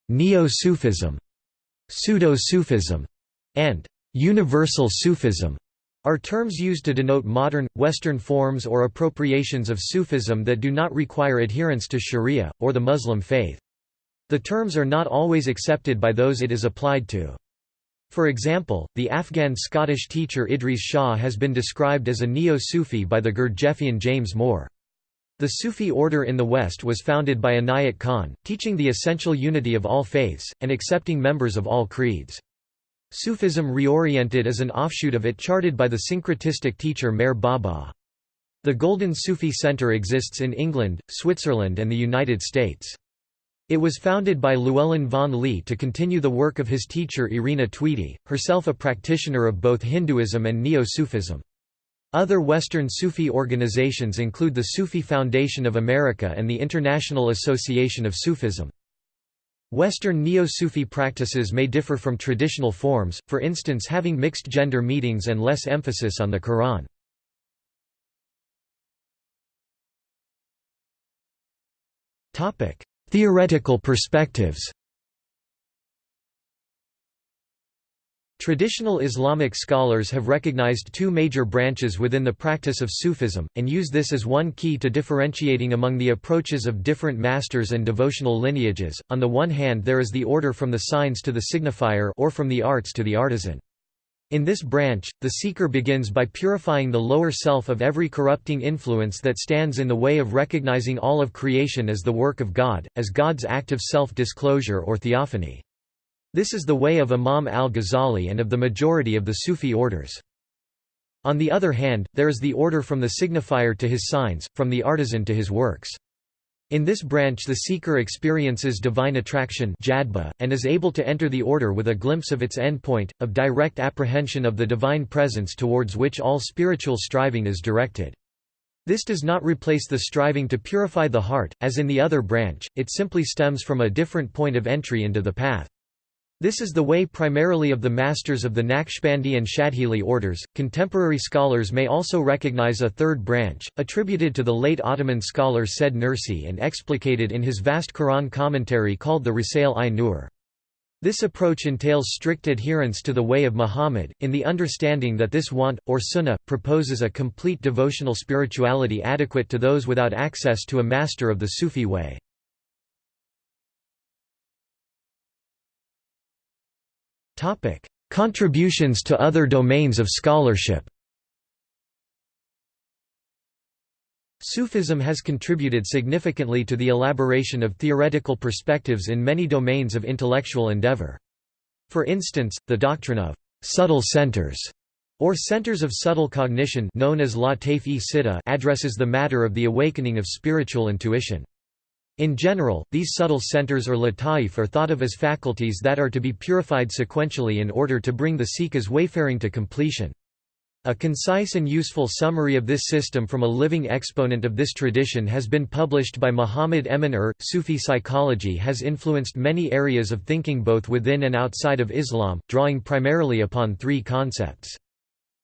Neo-Sufism, pseudo-Sufism, and universal Sufism are terms used to denote modern, Western forms or appropriations of Sufism that do not require adherence to Sharia, or the Muslim faith. The terms are not always accepted by those it is applied to. For example, the Afghan-Scottish teacher Idries Shah has been described as a neo-Sufi by the Gurdjieffian James Moore. The Sufi order in the West was founded by Inayat Khan, teaching the essential unity of all faiths, and accepting members of all creeds. Sufism reoriented as an offshoot of it charted by the syncretistic teacher Meher Baba. The Golden Sufi Center exists in England, Switzerland and the United States. It was founded by Llewellyn Vaughan Lee to continue the work of his teacher Irina Tweedie, herself a practitioner of both Hinduism and Neo-Sufism. Other Western Sufi organizations include the Sufi Foundation of America and the International Association of Sufism. Western Neo-Sufi practices may differ from traditional forms, for instance having mixed-gender meetings and less emphasis on the Quran. Theoretical perspectives Traditional Islamic scholars have recognized two major branches within the practice of Sufism, and use this as one key to differentiating among the approaches of different masters and devotional lineages. On the one hand there is the order from the signs to the signifier or from the arts to the artisan. In this branch, the seeker begins by purifying the lower self of every corrupting influence that stands in the way of recognizing all of creation as the work of God, as God's act of self-disclosure or theophany. This is the way of Imam al-Ghazali and of the majority of the Sufi orders. On the other hand, there is the order from the signifier to his signs, from the artisan to his works. In this branch the seeker experiences divine attraction and is able to enter the order with a glimpse of its endpoint, of direct apprehension of the divine presence towards which all spiritual striving is directed. This does not replace the striving to purify the heart, as in the other branch, it simply stems from a different point of entry into the path. This is the way primarily of the masters of the Naqshbandi and Shadhili orders. Contemporary scholars may also recognize a third branch, attributed to the late Ottoman scholar Said Nursi and explicated in his vast Quran commentary called the Risale-i-Nur. This approach entails strict adherence to the way of Muhammad, in the understanding that this want, or sunnah, proposes a complete devotional spirituality adequate to those without access to a master of the Sufi way. Topic: Contributions to other domains of scholarship. Sufism has contributed significantly to the elaboration of theoretical perspectives in many domains of intellectual endeavor. For instance, the doctrine of subtle centers or centers of subtle cognition known as Lataif-e addresses the matter of the awakening of spiritual intuition. In general, these subtle centers or lataif are thought of as faculties that are to be purified sequentially in order to bring the seeker's wayfaring to completion. A concise and useful summary of this system from a living exponent of this tradition has been published by Muhammad Emin Ur. Sufi psychology has influenced many areas of thinking both within and outside of Islam, drawing primarily upon three concepts.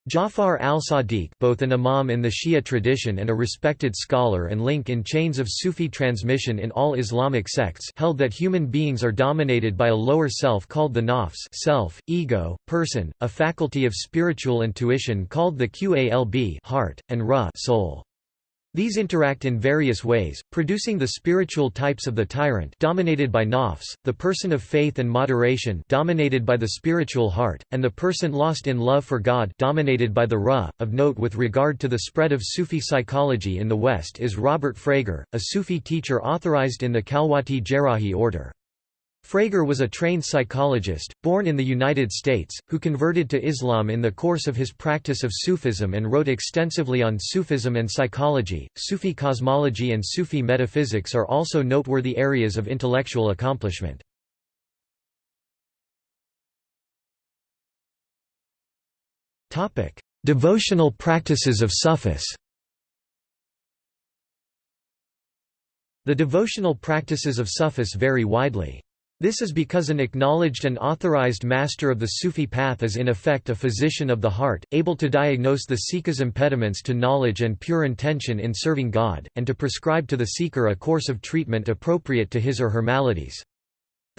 Jafar al-Sadiq both an imam in the Shia tradition and a respected scholar and link in chains of Sufi transmission in all Islamic sects held that human beings are dominated by a lower self called the nafs self, ego, person, a faculty of spiritual intuition called the qalb heart, and ra soul. These interact in various ways, producing the spiritual types of the tyrant dominated by nafs, the person of faith and moderation dominated by the spiritual heart, and the person lost in love for God dominated by the ra. Of note with regard to the spread of Sufi psychology in the West is Robert Frager, a Sufi teacher authorized in the Khalwati Jerrahi order. Frager was a trained psychologist, born in the United States, who converted to Islam in the course of his practice of Sufism and wrote extensively on Sufism and psychology. Sufi cosmology and Sufi metaphysics are also noteworthy areas of intellectual accomplishment. Topic: Devotional practices of Sufis The devotional practices of Sufis vary widely. This is because an acknowledged and authorized master of the Sufi path is in effect a physician of the heart, able to diagnose the seeker's impediments to knowledge and pure intention in serving God, and to prescribe to the seeker a course of treatment appropriate to his or her maladies.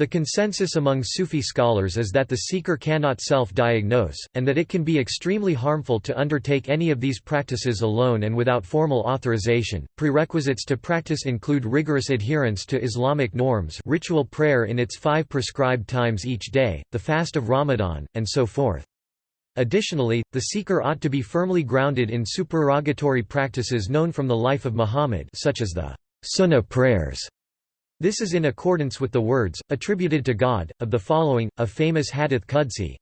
The consensus among Sufi scholars is that the seeker cannot self-diagnose, and that it can be extremely harmful to undertake any of these practices alone and without formal authorization. Prerequisites to practice include rigorous adherence to Islamic norms, ritual prayer in its five prescribed times each day, the fast of Ramadan, and so forth. Additionally, the seeker ought to be firmly grounded in supererogatory practices known from the life of Muhammad, such as the Sunnah prayers this is in accordance with the words, attributed to God, of the following, a famous hadith Qudsi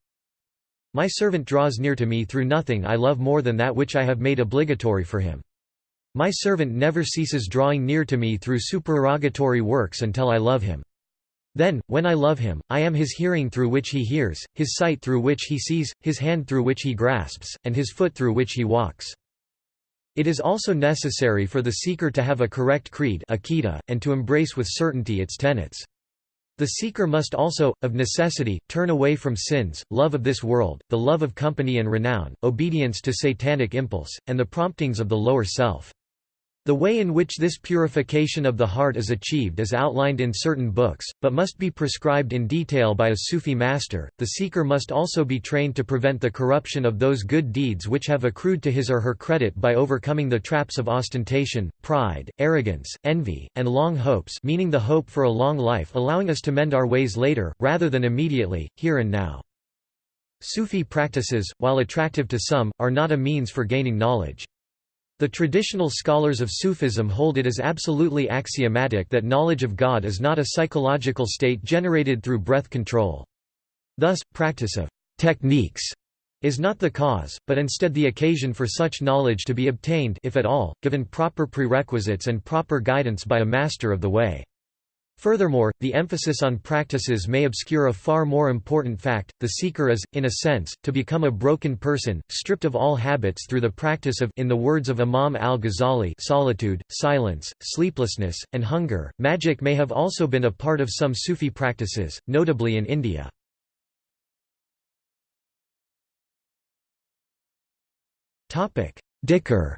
My servant draws near to me through nothing I love more than that which I have made obligatory for him. My servant never ceases drawing near to me through supererogatory works until I love him. Then, when I love him, I am his hearing through which he hears, his sight through which he sees, his hand through which he grasps, and his foot through which he walks. It is also necessary for the seeker to have a correct creed and to embrace with certainty its tenets. The seeker must also, of necessity, turn away from sins, love of this world, the love of company and renown, obedience to satanic impulse, and the promptings of the lower self. The way in which this purification of the heart is achieved is outlined in certain books, but must be prescribed in detail by a Sufi master. The seeker must also be trained to prevent the corruption of those good deeds which have accrued to his or her credit by overcoming the traps of ostentation, pride, arrogance, envy, and long hopes, meaning the hope for a long life, allowing us to mend our ways later, rather than immediately, here and now. Sufi practices, while attractive to some, are not a means for gaining knowledge. The traditional scholars of Sufism hold it as absolutely axiomatic that knowledge of God is not a psychological state generated through breath control. Thus, practice of techniques is not the cause, but instead the occasion for such knowledge to be obtained if at all, given proper prerequisites and proper guidance by a master of the way. Furthermore, the emphasis on practices may obscure a far more important fact, the seeker is, in a sense, to become a broken person, stripped of all habits through the practice of in the words of Imam al-Ghazali solitude, silence, sleeplessness, and hunger. Magic may have also been a part of some Sufi practices, notably in India. Dhikr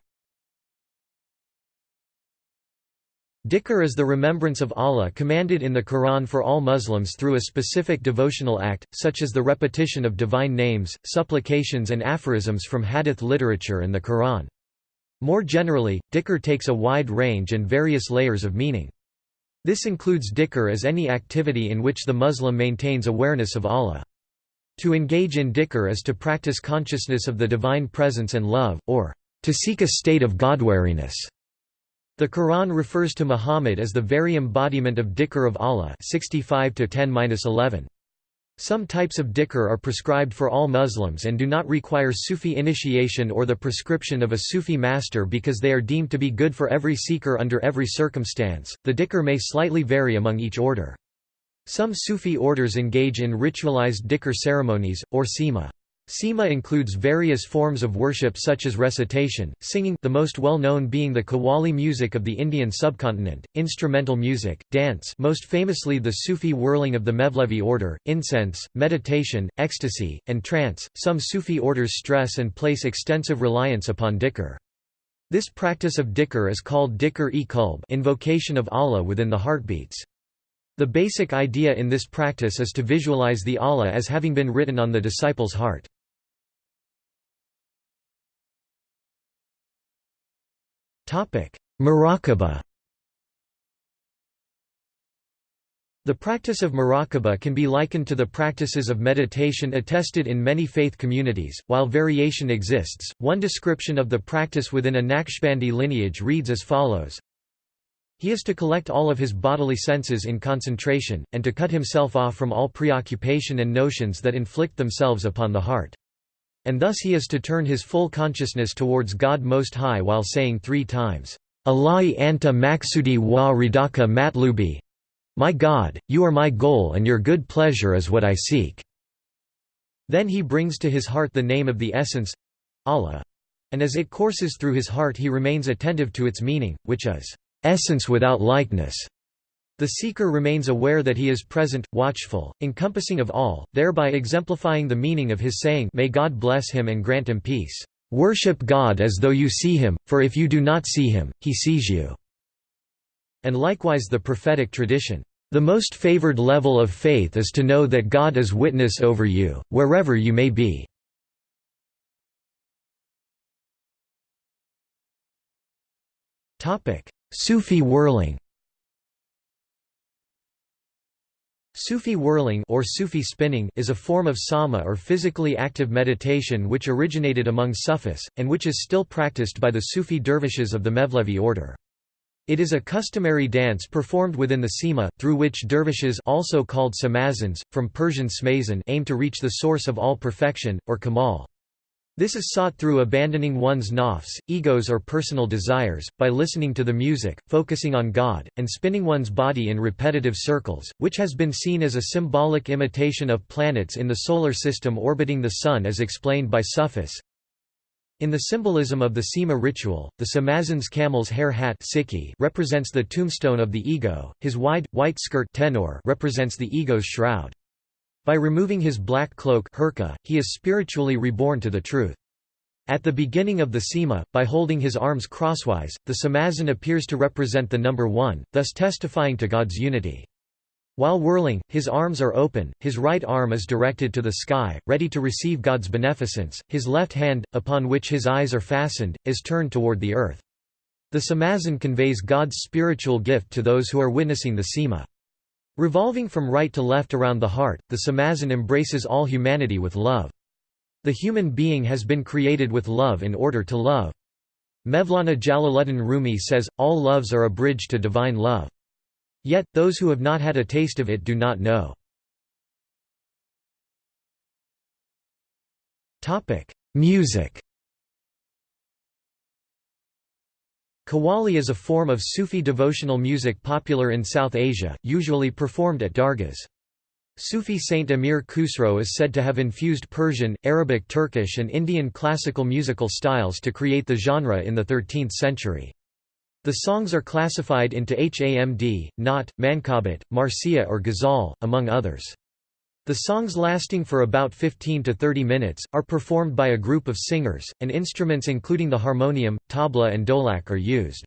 Dhikr is the remembrance of Allah commanded in the Quran for all Muslims through a specific devotional act, such as the repetition of divine names, supplications and aphorisms from hadith literature and the Quran. More generally, dhikr takes a wide range and various layers of meaning. This includes dhikr as any activity in which the Muslim maintains awareness of Allah. To engage in dhikr is to practice consciousness of the divine presence and love, or to seek a state of Godwariness. The Quran refers to Muhammad as the very embodiment of dhikr of Allah 65 Some types of dhikr are prescribed for all Muslims and do not require Sufi initiation or the prescription of a Sufi master because they are deemed to be good for every seeker under every circumstance. The dhikr may slightly vary among each order. Some Sufi orders engage in ritualized dhikr ceremonies, or sema. Sema includes various forms of worship such as recitation, singing the most well-known being the Qawwali music of the Indian subcontinent, instrumental music, dance most famously the Sufi whirling of the Mevlevi order, incense, meditation, ecstasy, and trance. Some Sufi orders stress and place extensive reliance upon dhikr. This practice of dhikr is called dhikr-e-qalb invocation of Allah within the heartbeats. The basic idea in this practice is to visualize the Allah as having been written on the disciple's heart. Muraqabah The practice of muraqabah can be likened to the practices of meditation attested in many faith communities, while variation exists. One description of the practice within a Naqshbandi lineage reads as follows He is to collect all of his bodily senses in concentration, and to cut himself off from all preoccupation and notions that inflict themselves upon the heart. And thus he is to turn his full consciousness towards God Most High while saying three times, Allahi anta maksudi wa ridaka matlubi. My God, you are my goal and your good pleasure is what I seek. Then he brings to his heart the name of the essence Allah, and as it courses through his heart he remains attentive to its meaning, which is essence without likeness. The seeker remains aware that he is present, watchful, encompassing of all, thereby exemplifying the meaning of his saying May God bless him and grant him peace. Worship God as though you see him, for if you do not see him, he sees you." And likewise the prophetic tradition, "...the most favored level of faith is to know that God is witness over you, wherever you may be." Sufi whirling Sufi whirling or Sufi spinning is a form of sama or physically active meditation which originated among Sufis, and which is still practiced by the Sufi dervishes of the Mevlevi order. It is a customary dance performed within the sema, through which dervishes also called samazans, from Persian smazan aim to reach the source of all perfection, or kamal. This is sought through abandoning one's nafs, egos or personal desires, by listening to the music, focusing on God, and spinning one's body in repetitive circles, which has been seen as a symbolic imitation of planets in the Solar System orbiting the Sun as explained by Sufis. In the symbolism of the Sema ritual, the Samazan's camel's hair hat represents the tombstone of the ego, his wide, white skirt tennure represents the ego's shroud. By removing his black cloak hirka, he is spiritually reborn to the truth. At the beginning of the Sema, by holding his arms crosswise, the Samazan appears to represent the number one, thus testifying to God's unity. While whirling, his arms are open, his right arm is directed to the sky, ready to receive God's beneficence, his left hand, upon which his eyes are fastened, is turned toward the earth. The Samazan conveys God's spiritual gift to those who are witnessing the Sema. Revolving from right to left around the heart, the samazan embraces all humanity with love. The human being has been created with love in order to love. Mevlana Jalaluddin Rumi says, all loves are a bridge to divine love. Yet, those who have not had a taste of it do not know. Music Qawwali is a form of Sufi devotional music popular in South Asia, usually performed at dargahs. Sufi saint Amir Khusro is said to have infused Persian, Arabic Turkish and Indian classical musical styles to create the genre in the 13th century. The songs are classified into Hamd, Naat, Mankabat, Marsiya or Ghazal, among others. The songs lasting for about 15 to 30 minutes, are performed by a group of singers, and instruments including the harmonium, tabla and dholak are used.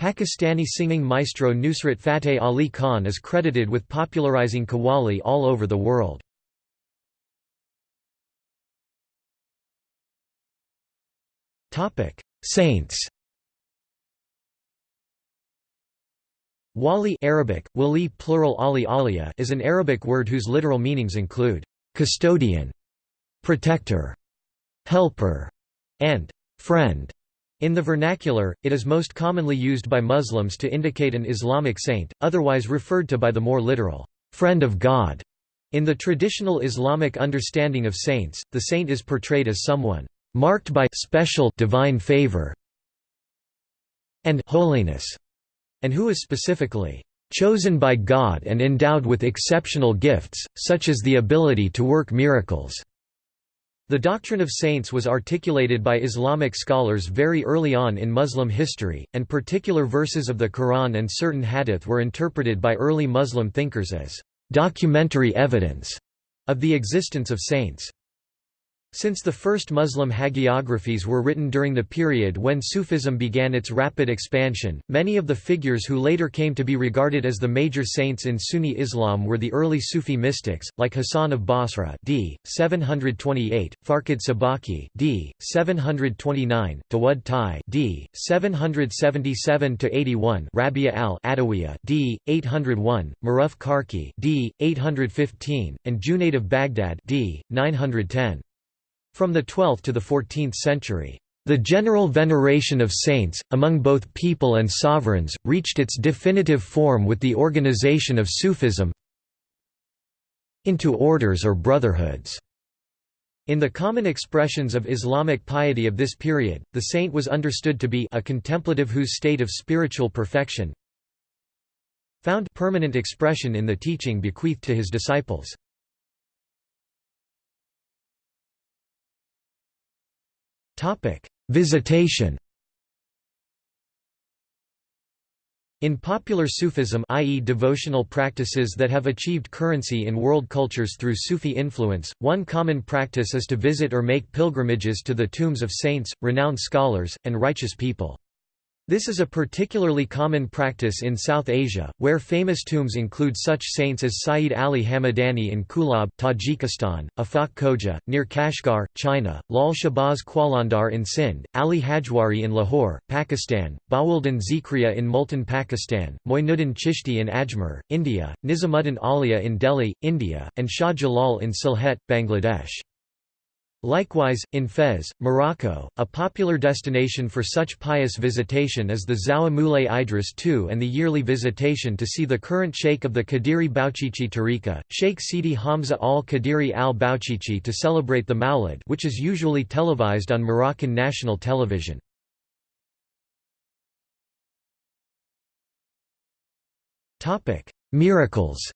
Pakistani singing maestro Nusrat Fateh Ali Khan is credited with popularizing Qawwali all over the world. Saints Wali Arabic, wali plural ali aliyah is an Arabic word whose literal meanings include custodian, protector, helper, and friend. In the vernacular, it is most commonly used by Muslims to indicate an Islamic saint, otherwise referred to by the more literal, friend of God. In the traditional Islamic understanding of saints, the saint is portrayed as someone marked by special divine favor and holiness and who is specifically chosen by God and endowed with exceptional gifts, such as the ability to work miracles." The doctrine of saints was articulated by Islamic scholars very early on in Muslim history, and particular verses of the Quran and certain hadith were interpreted by early Muslim thinkers as documentary evidence of the existence of saints. Since the first Muslim hagiographies were written during the period when Sufism began its rapid expansion, many of the figures who later came to be regarded as the major saints in Sunni Islam were the early Sufi mystics, like Hassan of Basra d. 728, Farqad Sabaki d. 729, Dawud Tai d. 777–81 Rabia al-Adawiyya d. 801, Maruf Karkhi d. 815, and Junaid of Baghdad d. 910. From the 12th to the 14th century, the general veneration of saints, among both people and sovereigns, reached its definitive form with the organization of Sufism into orders or brotherhoods. In the common expressions of Islamic piety of this period, the saint was understood to be a contemplative whose state of spiritual perfection found permanent expression in the teaching bequeathed to his disciples. Visitation In popular Sufism i.e. devotional practices that have achieved currency in world cultures through Sufi influence, one common practice is to visit or make pilgrimages to the tombs of saints, renowned scholars, and righteous people. This is a particularly common practice in South Asia, where famous tombs include such saints as Sayyid Ali Hamadani in Kulab, Tajikistan, Afaq near Kashgar, China, Lal Shahbaz Qalandar in Sindh, Ali Hujwiri in Lahore, Pakistan, Bahauddin Zikriya in Multan Pakistan, Moinuddin Chishti in Ajmer, India, Nizamuddin Auliya in Delhi, India, and Shah Jalal in Sylhet, Bangladesh. Likewise, in Fez, Morocco, a popular destination for such pious visitation is the Zawiya Moulay Idris II and the yearly visitation to see the current sheikh of the Qadiri Bouchichi Tariqa, Sheikh Sidi Hamza al-Qadiri al-Bouchichi to celebrate the Mawlid which is usually televised on Moroccan national television. Miracles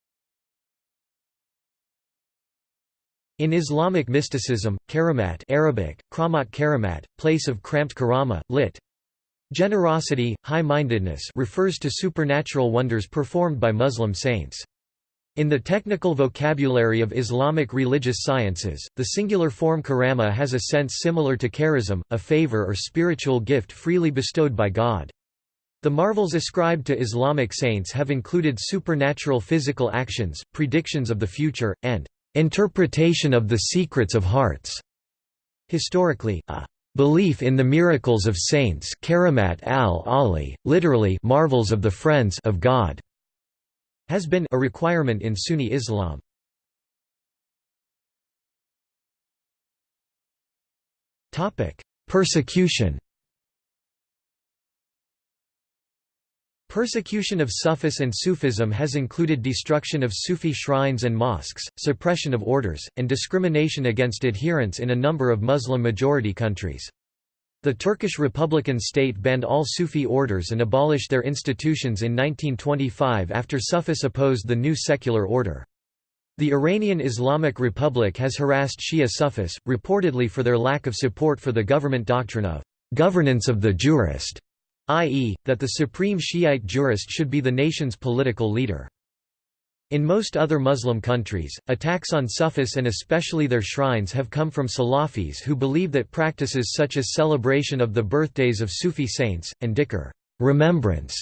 In Islamic mysticism, karamat Arabic, kramat karamat, place of cramped karama, lit. Generosity, high-mindedness refers to supernatural wonders performed by Muslim saints. In the technical vocabulary of Islamic religious sciences, the singular form karama has a sense similar to charism, a favor or spiritual gift freely bestowed by God. The marvels ascribed to Islamic saints have included supernatural physical actions, predictions of the future, and Interpretation of the secrets of hearts. Historically, a belief in the miracles of saints karamat al-Ali, literally marvels of the friends of God, has been a requirement in Sunni Islam. Topic: Persecution Persecution of Sufis and Sufism has included destruction of Sufi shrines and mosques, suppression of orders, and discrimination against adherents in a number of Muslim-majority countries. The Turkish Republican state banned all Sufi orders and abolished their institutions in 1925 after Sufis opposed the new secular order. The Iranian Islamic Republic has harassed Shia Sufis, reportedly for their lack of support for the government doctrine of governance of the jurist i.e., that the supreme Shiite jurist should be the nation's political leader. In most other Muslim countries, attacks on Sufis and especially their shrines have come from Salafis who believe that practices such as celebration of the birthdays of Sufi saints, and dhikr remembrance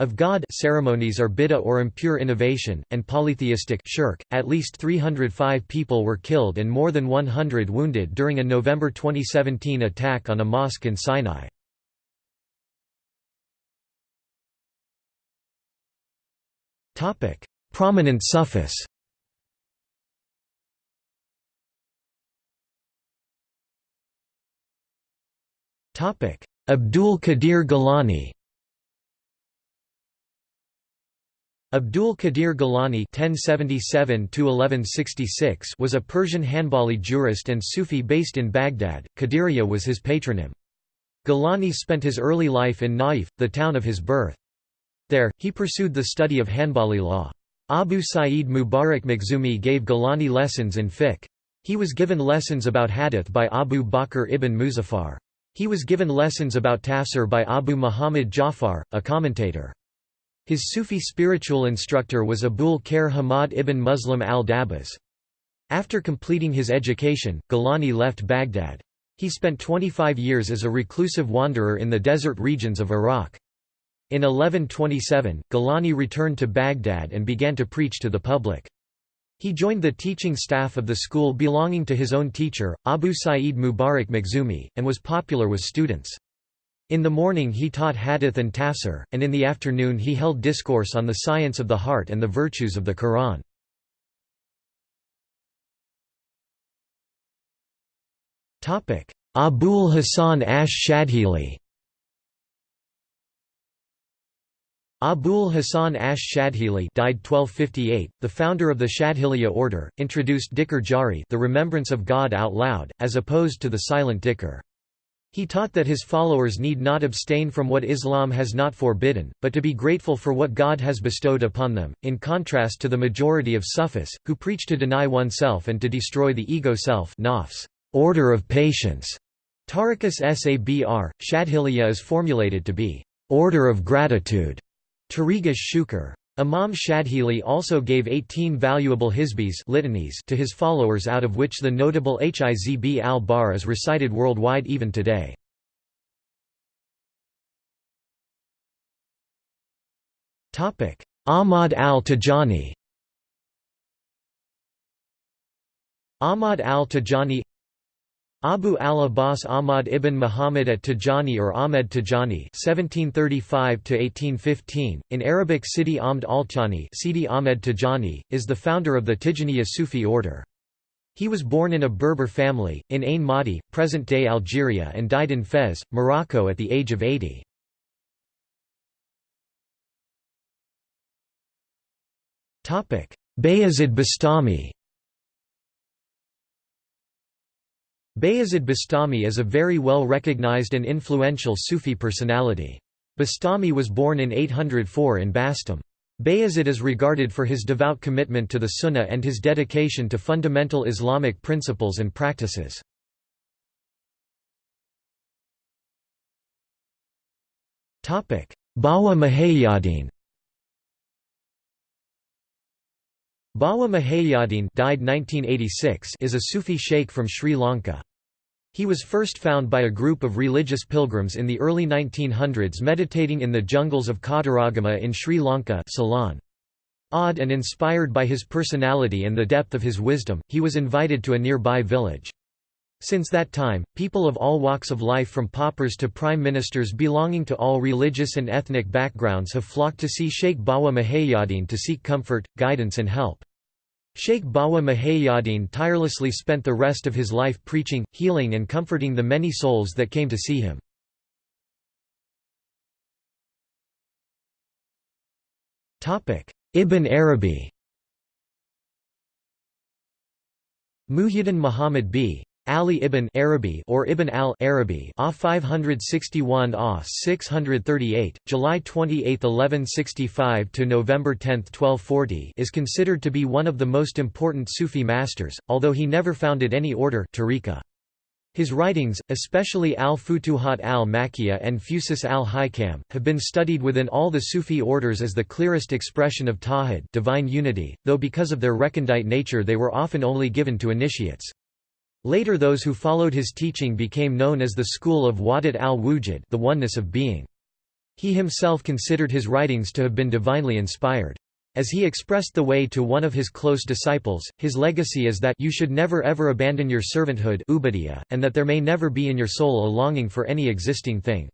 of God ceremonies are bid'ah or impure innovation, and polytheistic shirk. .At least 305 people were killed and more than 100 wounded during a November 2017 attack on a mosque in Sinai. Prominent Sufis Topic: Abdul Qadir Gilani Abdul Qadir Gilani (1077–1166) was a Persian Hanbali jurist and Sufi based in Baghdad. Qadiriya was his patronym. Gilani spent his early life in Naif, the town of his birth. There, he pursued the study of Hanbali law. Abu Sa'id Mubarak Makhzumi gave Gilani lessons in fiqh. He was given lessons about hadith by Abu Bakr ibn Muzaffar. He was given lessons about tafsir by Abu Muhammad Jafar, a commentator. His Sufi spiritual instructor was Abul Khair Hamad ibn Muslim al-Dabas. After completing his education, Gilani left Baghdad. He spent 25 years as a reclusive wanderer in the desert regions of Iraq. In 1127, Gilani returned to Baghdad and began to preach to the public. He joined the teaching staff of the school belonging to his own teacher, Abu Sa'id Mubarak Makhzumi, and was popular with students. In the morning he taught hadith and tafsir, and in the afternoon he held discourse on the science of the heart and the virtues of the Quran. Abul Hasan ash Abul Hasan ash-Shadhili died 1258, the founder of the Shadhiliya order, introduced dhikr jahri the remembrance of God out loud, as opposed to the silent dhikr. He taught that his followers need not abstain from what Islam has not forbidden, but to be grateful for what God has bestowed upon them, in contrast to the majority of Sufis, who preach to deny oneself and to destroy the ego self order of patience. Tariqas Sabr, Shadhiliya is formulated to be order of gratitude. Tariqas Shukr. Imam Shadhili also gave 18 valuable hizbis litanies to his followers out of which the notable Hizb al-Bahr is recited worldwide even today. Ahmad al-Tijani Ahmad al-Tijani Abu al-Abbas Ahmad ibn Muhammad at-Tijani or Ahmed Tijani (1735–1815), in Arabic Sidi Ahmed al-Tijani, Sidi Ahmed Tijani, is the founder of the Tijaniya Sufi order. He was born in a Berber family in Ain Madi, present-day Algeria, and died in Fez, Morocco, at the age of 80. Topic: Bayazid Bastami. Bayazid Bastami is a very well recognized and influential Sufi personality. Bastami was born in 804 in Bastam. Bayazid is regarded for his devout commitment to the Sunnah and his dedication to fundamental Islamic principles and practices. Bawa Muhayyiddin Bawa Muhayyiddin died 1986 is a Sufi sheikh from Sri Lanka. He was first found by a group of religious pilgrims in the early 1900s meditating in the jungles of Kataragama in Sri Lanka Ceylon. Awed and inspired by his personality and the depth of his wisdom, he was invited to a nearby village. Since that time, people of all walks of life from paupers to prime ministers belonging to all religious and ethnic backgrounds have flocked to see Sheikh Bawa Muhayyiddin to seek comfort, guidance and help. Sheikh Bawa Muhayyiddin tirelessly spent the rest of his life preaching, healing and comforting the many souls that came to see him. Ibn Arabi Muhyiddin Muhammad b. Ali ibn Arabi or Ibn al-Arabi A 561 A 638, July 28, 1165 to November 10, 1240 is considered to be one of the most important Sufi masters, although he never founded any order tariqa. His writings, especially Al-Futuhat al-Makkiyah and Fusus al-Hikam, have been studied within all the Sufi orders as the clearest expression of Tawhid divine unity, though because of their recondite nature they were often only given to initiates. Later those who followed his teaching became known as the school of Wahdat al-Wujud the oneness of being. He himself considered his writings to have been divinely inspired. As he expressed the way to one of his close disciples, his legacy is that you should never ever abandon your servanthood and that there may never be in your soul a longing for any existing thing.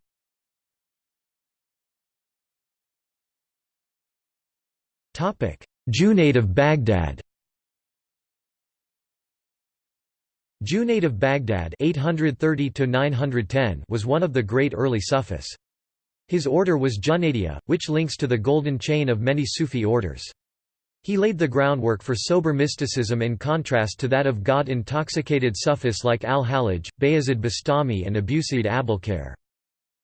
Junaid of Baghdad Junaid of Baghdad 830 was one of the great early Sufis. His order was Junaidiya, which links to the golden chain of many Sufi orders. He laid the groundwork for sober mysticism in contrast to that of God-intoxicated Sufis like al-Hallaj, Bayazid Bastami and Abusaid Abolkhair.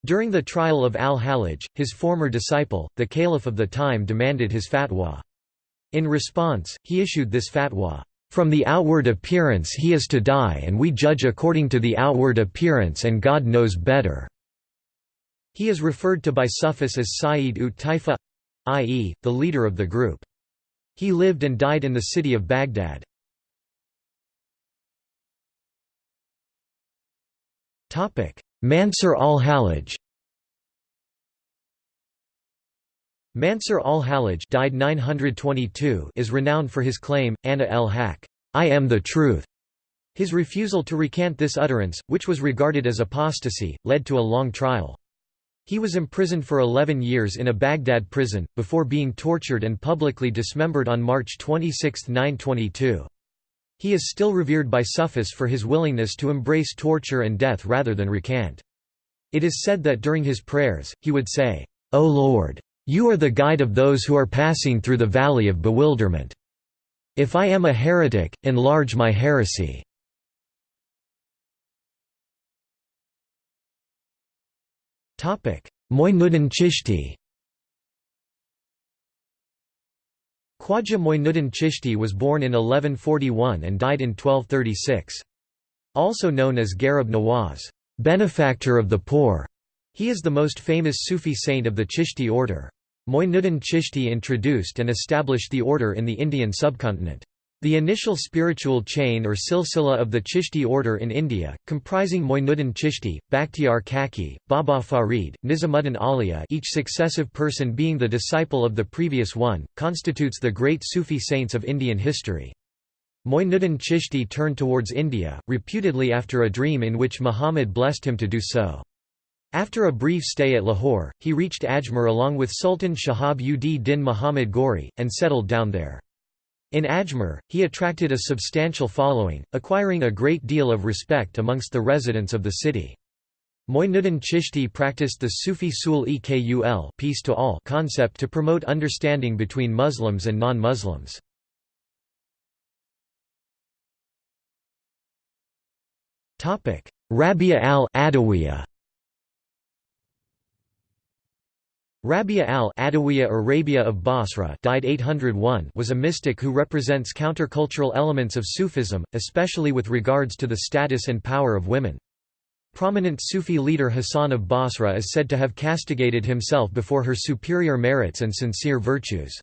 During the trial of al-Hallaj, his former disciple, the caliph of the time demanded his fatwa. In response, he issued this fatwa. From the outward appearance he is to die and we judge according to the outward appearance and God knows better." He is referred to by Sufis as Sayyid ut Taifa i.e., the leader of the group. He lived and died in the city of Baghdad. Mansur al-Hallaj Mansur al-Hallaj died 922 is renowned for his claim, Ana el-Haq, I am the truth. His refusal to recant this utterance, which was regarded as apostasy, led to a long trial. He was imprisoned for 11 years in a Baghdad prison, before being tortured and publicly dismembered on March 26, 922. He is still revered by Sufis for his willingness to embrace torture and death rather than recant. It is said that during his prayers, he would say, O Lord! You are the guide of those who are passing through the valley of bewilderment. If I am a heretic, enlarge my heresy. Moinuddin Chishti Khwaja Moinuddin Chishti was born in 1141 and died in 1236. Also known as Garib Nawaz. benefactor of the poor. He is the most famous Sufi saint of the Chishti order. Moinuddin Chishti introduced and established the order in the Indian subcontinent. The initial spiritual chain or silsila of the Chishti order in India, comprising Moinuddin Chishti, Bakhtiar Kaki, Baba Farid, Nizamuddin Auliya each successive person being the disciple of the previous one, constitutes the great Sufi saints of Indian history. Moinuddin Chishti turned towards India, reputedly after a dream in which Muhammad blessed him to do so. After a brief stay at Lahore, he reached Ajmer along with Sultan Shahab ud Din Muhammad Ghori, and settled down there. In Ajmer, he attracted a substantial following, acquiring a great deal of respect amongst the residents of the city. Moinuddin Chishti practiced the Sufi sul equl peace to all concept to promote understanding between Muslims and non-Muslims. Rabia al-Adawiyya Rabia al-Adawiyya Arabia of Basra died 801 was a mystic who represents countercultural elements of Sufism, especially with regards to the status and power of women. Prominent Sufi leader Hassan of Basra is said to have castigated himself before her superior merits and sincere virtues.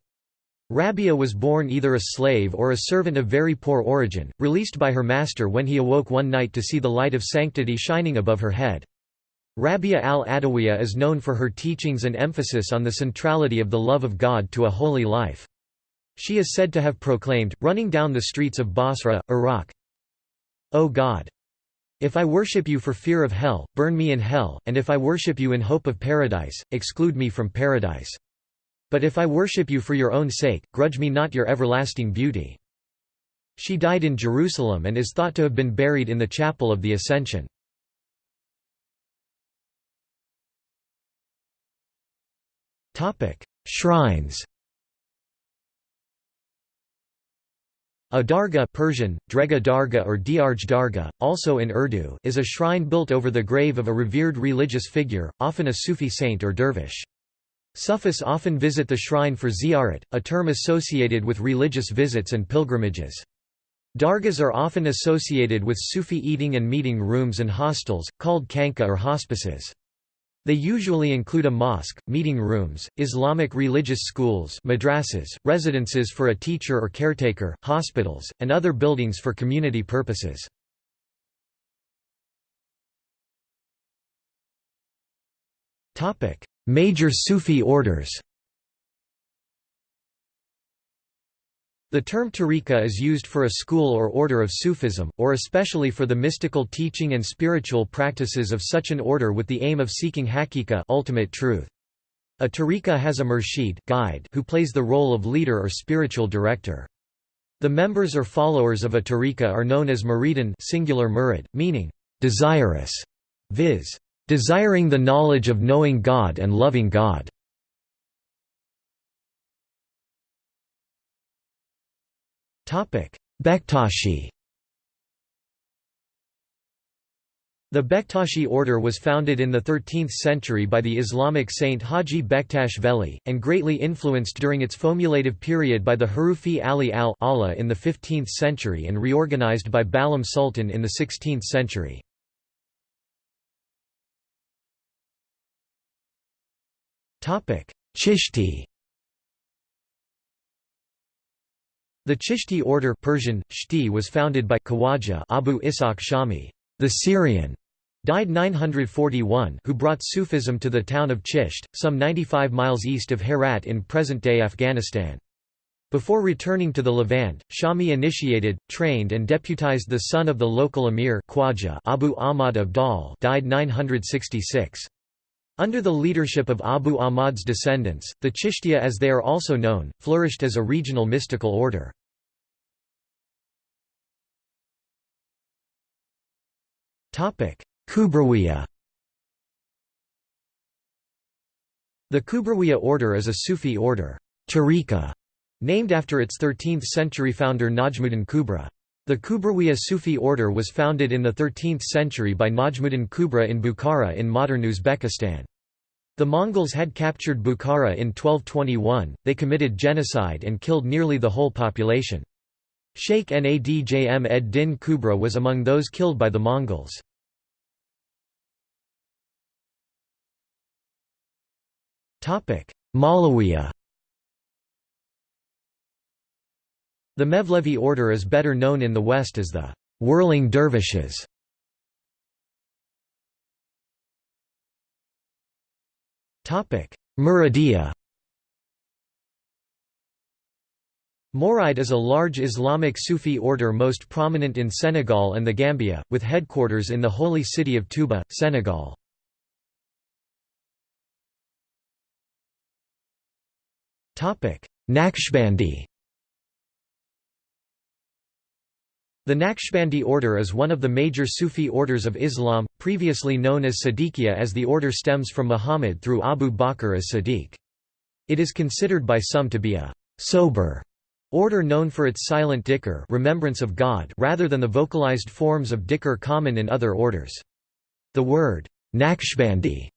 Rabia was born either a slave or a servant of very poor origin, released by her master when he awoke one night to see the light of sanctity shining above her head. Rabia al-Adawiyya is known for her teachings and emphasis on the centrality of the love of God to a holy life. She is said to have proclaimed, running down the streets of Basra, Iraq, O God! If I worship you for fear of hell, burn me in hell, and if I worship you in hope of paradise, exclude me from paradise. But if I worship you for your own sake, grudge me not your everlasting beauty." She died in Jerusalem and is thought to have been buried in the Chapel of the Ascension. Shrines A dargah Persian, Drega Darga or Diarj Darga, also in Urdu is a shrine built over the grave of a revered religious figure, often a Sufi saint or dervish. Sufis often visit the shrine for ziyarat, a term associated with religious visits and pilgrimages. Dargahs are often associated with Sufi eating and meeting rooms and hostels, called khanqah or hospices. They usually include a mosque, meeting rooms, Islamic religious schools madrasas, residences for a teacher or caretaker, hospitals, and other buildings for community purposes. Major Sufi orders The term tariqa is used for a school or order of Sufism, or especially for the mystical teaching and spiritual practices of such an order with the aim of seeking haqiqa ultimate truth. A tariqa has a murshid guide who plays the role of leader or spiritual director. The members or followers of a tariqa are known as muridan singular murid, meaning, desirous, viz. desiring the knowledge of knowing God and loving God. Bektashi The Bektashi order was founded in the 13th century by the Islamic saint Haji Bektash Veli, and greatly influenced during its formulative period by the Hurufi Ali al-Allah in the 15th century and reorganized by Balam Sultan in the 16th century. Chishti The Chishti order Persian, Shti was founded by Khawaja Abu Ishaq Shami, the Syrian, died 941 who brought Sufism to the town of Chisht, some 95 miles east of Herat in present-day Afghanistan. Before returning to the Levant, Shami initiated, trained and deputized the son of the local emir Khwaja Abu Ahmad Abdal died 966. Under the leadership of Abu Ahmad's descendants, the Chishtiya as they are also known, flourished as a regional mystical order. Kubrawiya The Kubrawiya order is a Sufi order tariqa, named after its 13th-century founder Najmuddin Kubra. The Kubrawiya Sufi order was founded in the 13th century by Najmuddin Kubra in Bukhara in modern Uzbekistan. The Mongols had captured Bukhara in 1221, they committed genocide and killed nearly the whole population. Sheikh Nadjm ed-Din Kubra was among those killed by the Mongols. Malawiya The Mevlevi order is better known in the West as the «whirling dervishes». Muridiyya Mouride is a large Islamic Sufi order most prominent in Senegal and the Gambia, with headquarters in the holy city of Touba, Senegal. Naqshbandi The Naqshbandi order is one of the major Sufi orders of Islam, previously known as Siddiqiyya as the order stems from Muhammad through Abu Bakr as Siddiq. It is considered by some to be a «sober» order known for its silent dhikr remembrance of God rather than the vocalized forms of dhikr common in other orders. The word Naqshbandi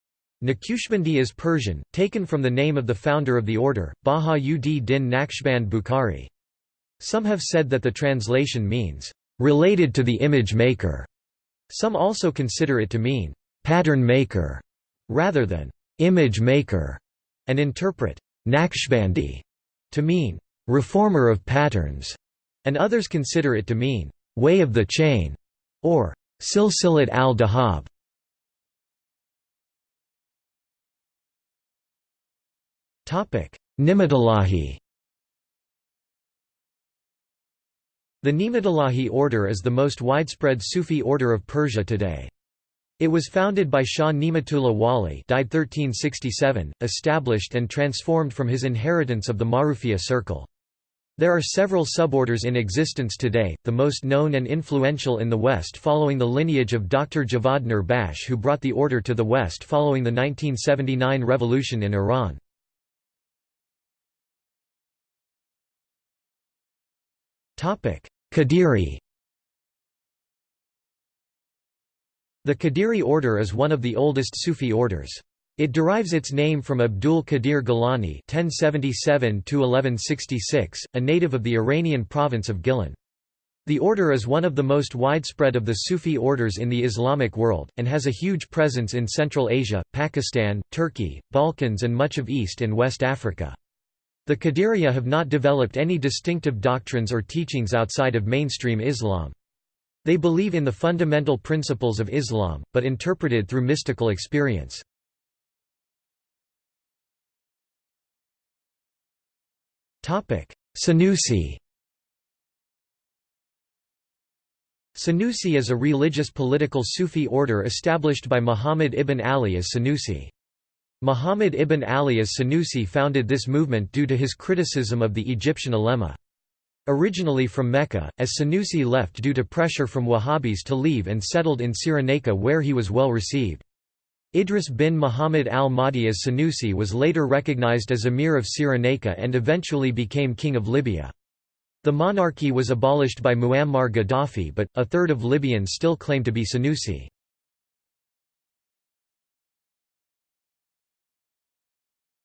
Naqshbandi is Persian, taken from the name of the founder of the order, Baha-ud Din Naqshband Bukhari. Some have said that the translation means, related to the image maker. Some also consider it to mean pattern maker rather than image maker, and interpret Naqshbandi to mean reformer of patterns, and others consider it to mean way of the chain or silsilat al-dahab. Ni'matullahi The Ni'matullahi order is the most widespread Sufi order of Persia today. It was founded by Shah Ni'matullah Wali died 1367, established and transformed from his inheritance of the Marufiyya circle. There are several suborders in existence today, the most known and influential in the West following the lineage of Dr. Javad Nurbakhsh who brought the order to the West following the 1979 revolution in Iran. Qadiri The Qadiri order is one of the oldest Sufi orders. It derives its name from Abdul Qadir Gilani (1077–1166), a native of the Iranian province of Gilan. The order is one of the most widespread of the Sufi orders in the Islamic world, and has a huge presence in Central Asia, Pakistan, Turkey, Balkans and much of East and West Africa. The Qadiriyya have not developed any distinctive doctrines or teachings outside of mainstream Islam. They believe in the fundamental principles of Islam, but interpreted through mystical experience. Sanusi Sanusi is a religious political Sufi order established by Muhammad ibn Ali as Sanusi. Muhammad ibn Ali as Sanusi founded this movement due to his criticism of the Egyptian ulema. Originally from Mecca, as Sanusi left due to pressure from Wahhabis to leave and settled in Cyrenaica where he was well received. Idris bin Muhammad al-Mahdi as Sanusi was later recognized as emir of Cyrenaica and eventually became king of Libya. The monarchy was abolished by Muammar Gaddafi but, a third of Libyans still claim to be Sanusi.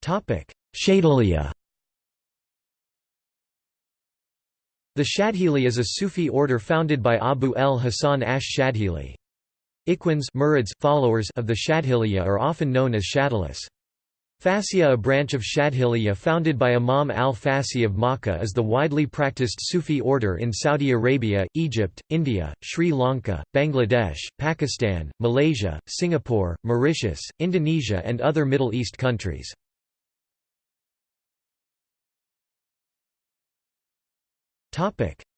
Shadhiliyya The Shadhili is a Sufi order founded by Abu el-Hasan ash-Shadhili. Ikhwans murids followers of the Shadhiliyya are often known as Shadhilis. Fasiyya a branch of Shadhiliyya founded by Imam al-Fasi of Makkah is the widely practiced Sufi order in Saudi Arabia, Egypt, India, Sri Lanka, Bangladesh, Pakistan, Malaysia, Singapore, Mauritius, Indonesia and other Middle East countries.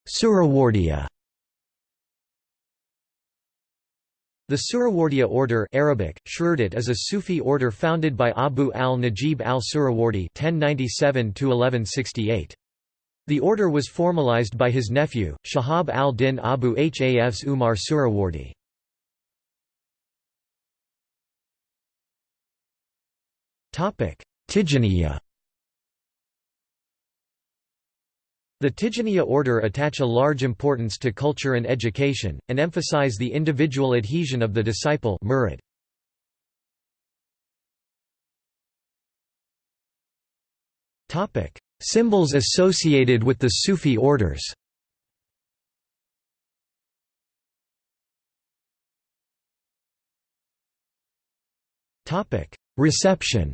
Suhrawardiya The Suhrawardiya order Arabic, is a Sufi order founded by Abu al-Najib al-Suhrawardi The order was formalized by his nephew, Shahab al-Din Abu Hafs Umar Suhrawardi. Tijaniya The Tijaniya order attach a large importance to culture and education, and emphasize the individual adhesion of the disciple murid. Symbols associated with the Sufi orders. Reception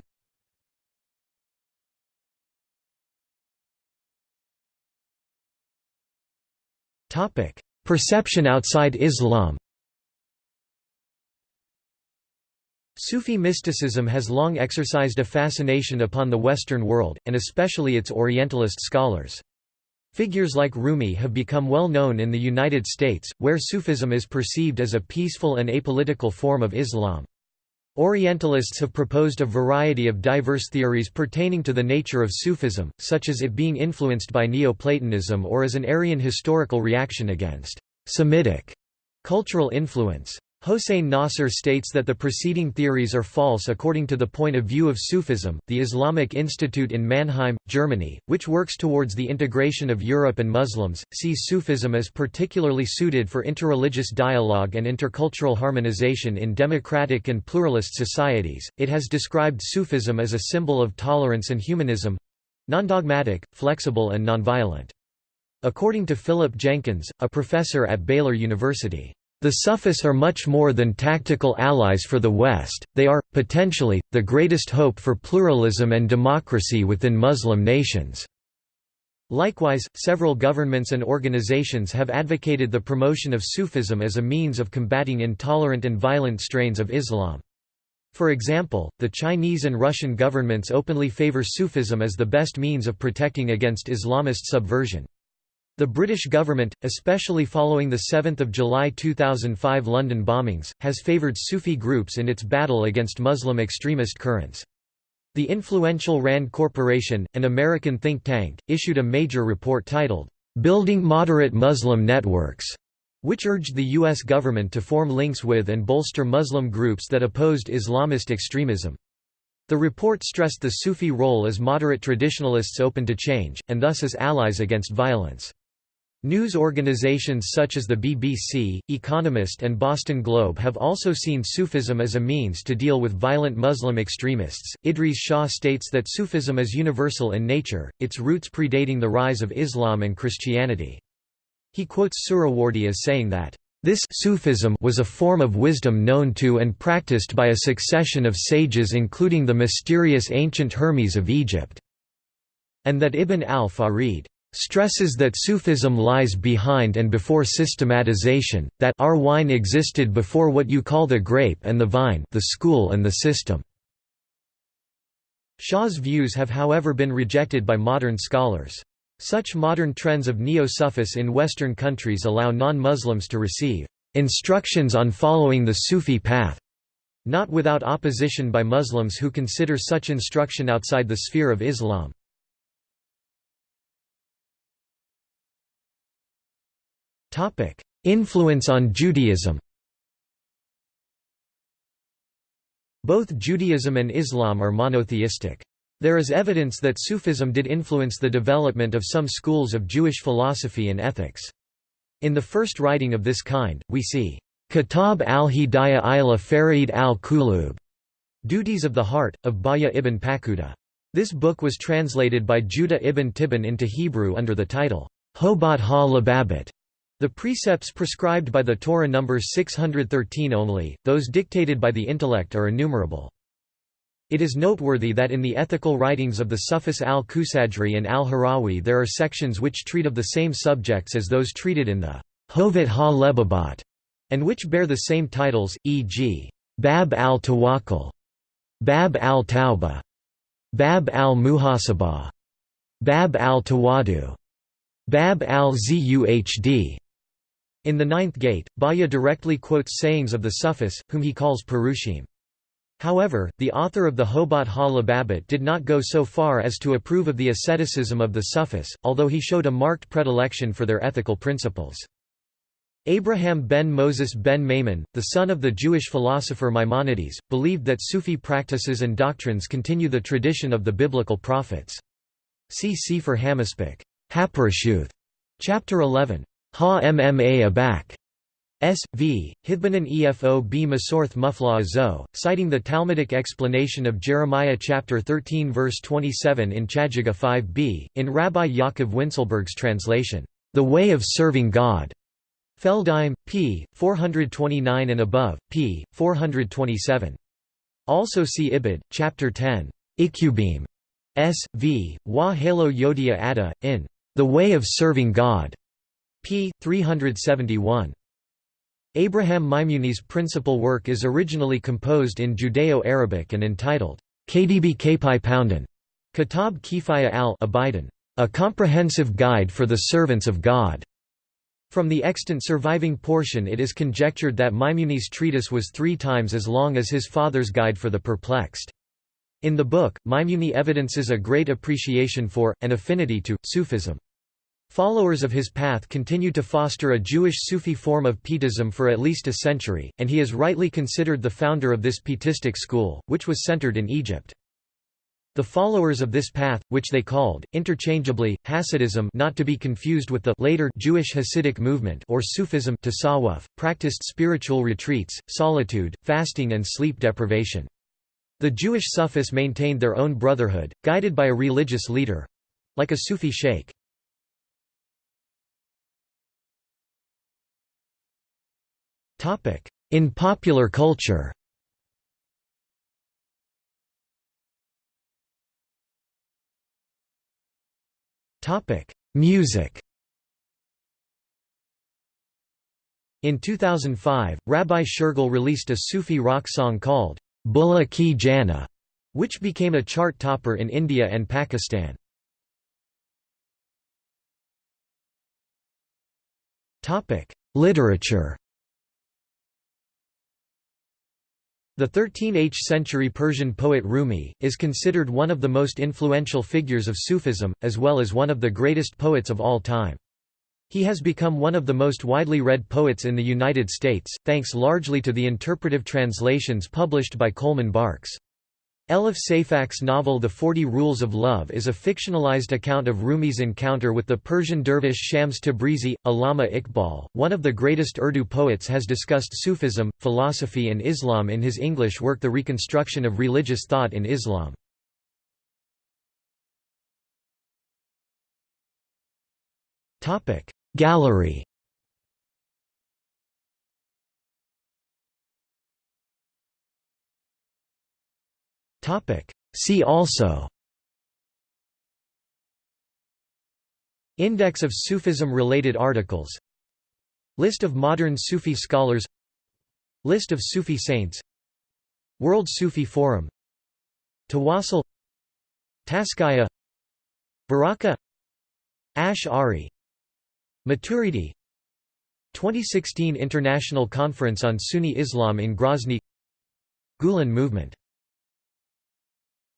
Perception outside Islam Sufi mysticism has long exercised a fascination upon the Western world, and especially its Orientalist scholars. Figures like Rumi have become well known in the United States, where Sufism is perceived as a peaceful and apolitical form of Islam. Orientalists have proposed a variety of diverse theories pertaining to the nature of Sufism, such as it being influenced by Neoplatonism or as an Aryan historical reaction against Semitic cultural influence. Hossein Nasr states that the preceding theories are false according to the point of view of Sufism. The Islamic Institute in Mannheim, Germany, which works towards the integration of Europe and Muslims, sees Sufism as particularly suited for interreligious dialogue and intercultural harmonization in democratic and pluralist societies. It has described Sufism as a symbol of tolerance and humanism non dogmatic, flexible, and nonviolent. According to Philip Jenkins, a professor at Baylor University, the Sufis are much more than tactical allies for the West, they are, potentially, the greatest hope for pluralism and democracy within Muslim nations. Likewise, several governments and organizations have advocated the promotion of Sufism as a means of combating intolerant and violent strains of Islam. For example, the Chinese and Russian governments openly favor Sufism as the best means of protecting against Islamist subversion. The British government, especially following the 7 July 2005 London bombings, has favoured Sufi groups in its battle against Muslim extremist currents. The influential RAND Corporation, an American think tank, issued a major report titled, "'Building Moderate Muslim Networks' which urged the U.S. government to form links with and bolster Muslim groups that opposed Islamist extremism. The report stressed the Sufi role as moderate traditionalists open to change, and thus as allies against violence. News organizations such as the BBC, Economist and Boston Globe have also seen Sufism as a means to deal with violent Muslim extremists. Idries Shah states that Sufism is universal in nature, its roots predating the rise of Islam and Christianity. He quotes Suhrawardi as saying that, this Sufism was a form of wisdom known to and practiced by a succession of sages including the mysterious ancient Hermes of Egypt, and that Ibn al-Farid stresses that Sufism lies behind and before systematization, that our wine existed before what you call the grape and the vine the school and the system. Shah's views have however been rejected by modern scholars. Such modern trends of neo-Sufis in Western countries allow non-Muslims to receive instructions on following the Sufi path, not without opposition by Muslims who consider such instruction outside the sphere of Islam. Topic: Influence on Judaism. Both Judaism and Islam are monotheistic. There is evidence that Sufism did influence the development of some schools of Jewish philosophy and ethics. In the first writing of this kind, we see Kitab al-Hidayah ila Farid al-Kulub, Duties of the Heart, of Bahya ibn Paquda. This book was translated by Judah ibn Tibbon into Hebrew under the title, Hobat ha-Lababit, the precepts prescribed by the Torah number 613 only, those dictated by the intellect are innumerable. It is noteworthy that in the ethical writings of the Sufis al-Kushairi and al-Harawi there are sections which treat of the same subjects as those treated in the Hovot ha-Lebabat, and which bear the same titles, e.g. Bab al-Tawakkul, Bab al-Tawbah, Bab al-Muhasabah, Bab al-Tawadu, Bab al-Zuhd, in the ninth gate, Bahya directly quotes sayings of the Sufis, whom he calls Perushim. However, the author of the Hobat ha-Lababit did not go so far as to approve of the asceticism of the Sufis, although he showed a marked predilection for their ethical principles. Abraham ben Moses ben Maimon, the son of the Jewish philosopher Maimonides, believed that Sufi practices and doctrines continue the tradition of the biblical prophets. See Sefer Hamaspik, chapter 11. Ha Mma Abak. S. v. Hidbanan Efo b Masorth Mufla Zo, citing the Talmudic explanation of Jeremiah chapter 13 verse 27 in Chagiga 5b, in Rabbi Yaakov Wincelberg's translation, The Way of Serving God. Feldheim, p. 429 and above, p. 427. Also see Ibid, chapter 10, Ikubim. S. v. Wa Halo Yodia Ada, in The Way of Serving God. P. 371. Abraham Maimuni's principal work is originally composed in Judeo-Arabic and entitled, Kdb Kapai Poundan, Kitab Kifaya al-Abidan, a comprehensive guide for the servants of God. From the extant surviving portion it is conjectured that Maimuni's treatise was three times as long as his father's Guide for the Perplexed. In the book, Maimuni evidences a great appreciation for, and affinity to, Sufism. Followers of his path continued to foster a Jewish Sufi form of Pietism for at least a century, and he is rightly considered the founder of this Pietistic school, which was centered in Egypt. The followers of this path, which they called, interchangeably, Hasidism not to be confused with the later Jewish Hasidic movement or Sufism tasawwuf, practiced spiritual retreats, solitude, fasting and sleep deprivation. The Jewish Sufis maintained their own brotherhood, guided by a religious leader—like a Sufi sheikh. In popular culture Music. In 2005, Rabbi Shergill released a Sufi rock song called Bulla Ki Jana, which became a chart topper in India and Pakistan. Literature. The 13th century Persian poet Rumi, is considered one of the most influential figures of Sufism, as well as one of the greatest poets of all time. He has become one of the most widely read poets in the United States, thanks largely to the interpretive translations published by Coleman Barks. Elif Safak's novel The Forty Rules of Love is a fictionalized account of Rumi's encounter with the Persian dervish Shams Tabrizi. Allama Iqbal, one of the greatest Urdu poets has discussed Sufism, philosophy and Islam in his English work The Reconstruction of Religious Thought in Islam. Gallery Topic. See also. Index of Sufism-related articles. List of modern Sufi scholars. List of Sufi saints. World Sufi Forum. Tawassul Tazkiya Baraka. Ash'ari Maturidi. 2016 International Conference on Sunni Islam in Grozny. Gulen Movement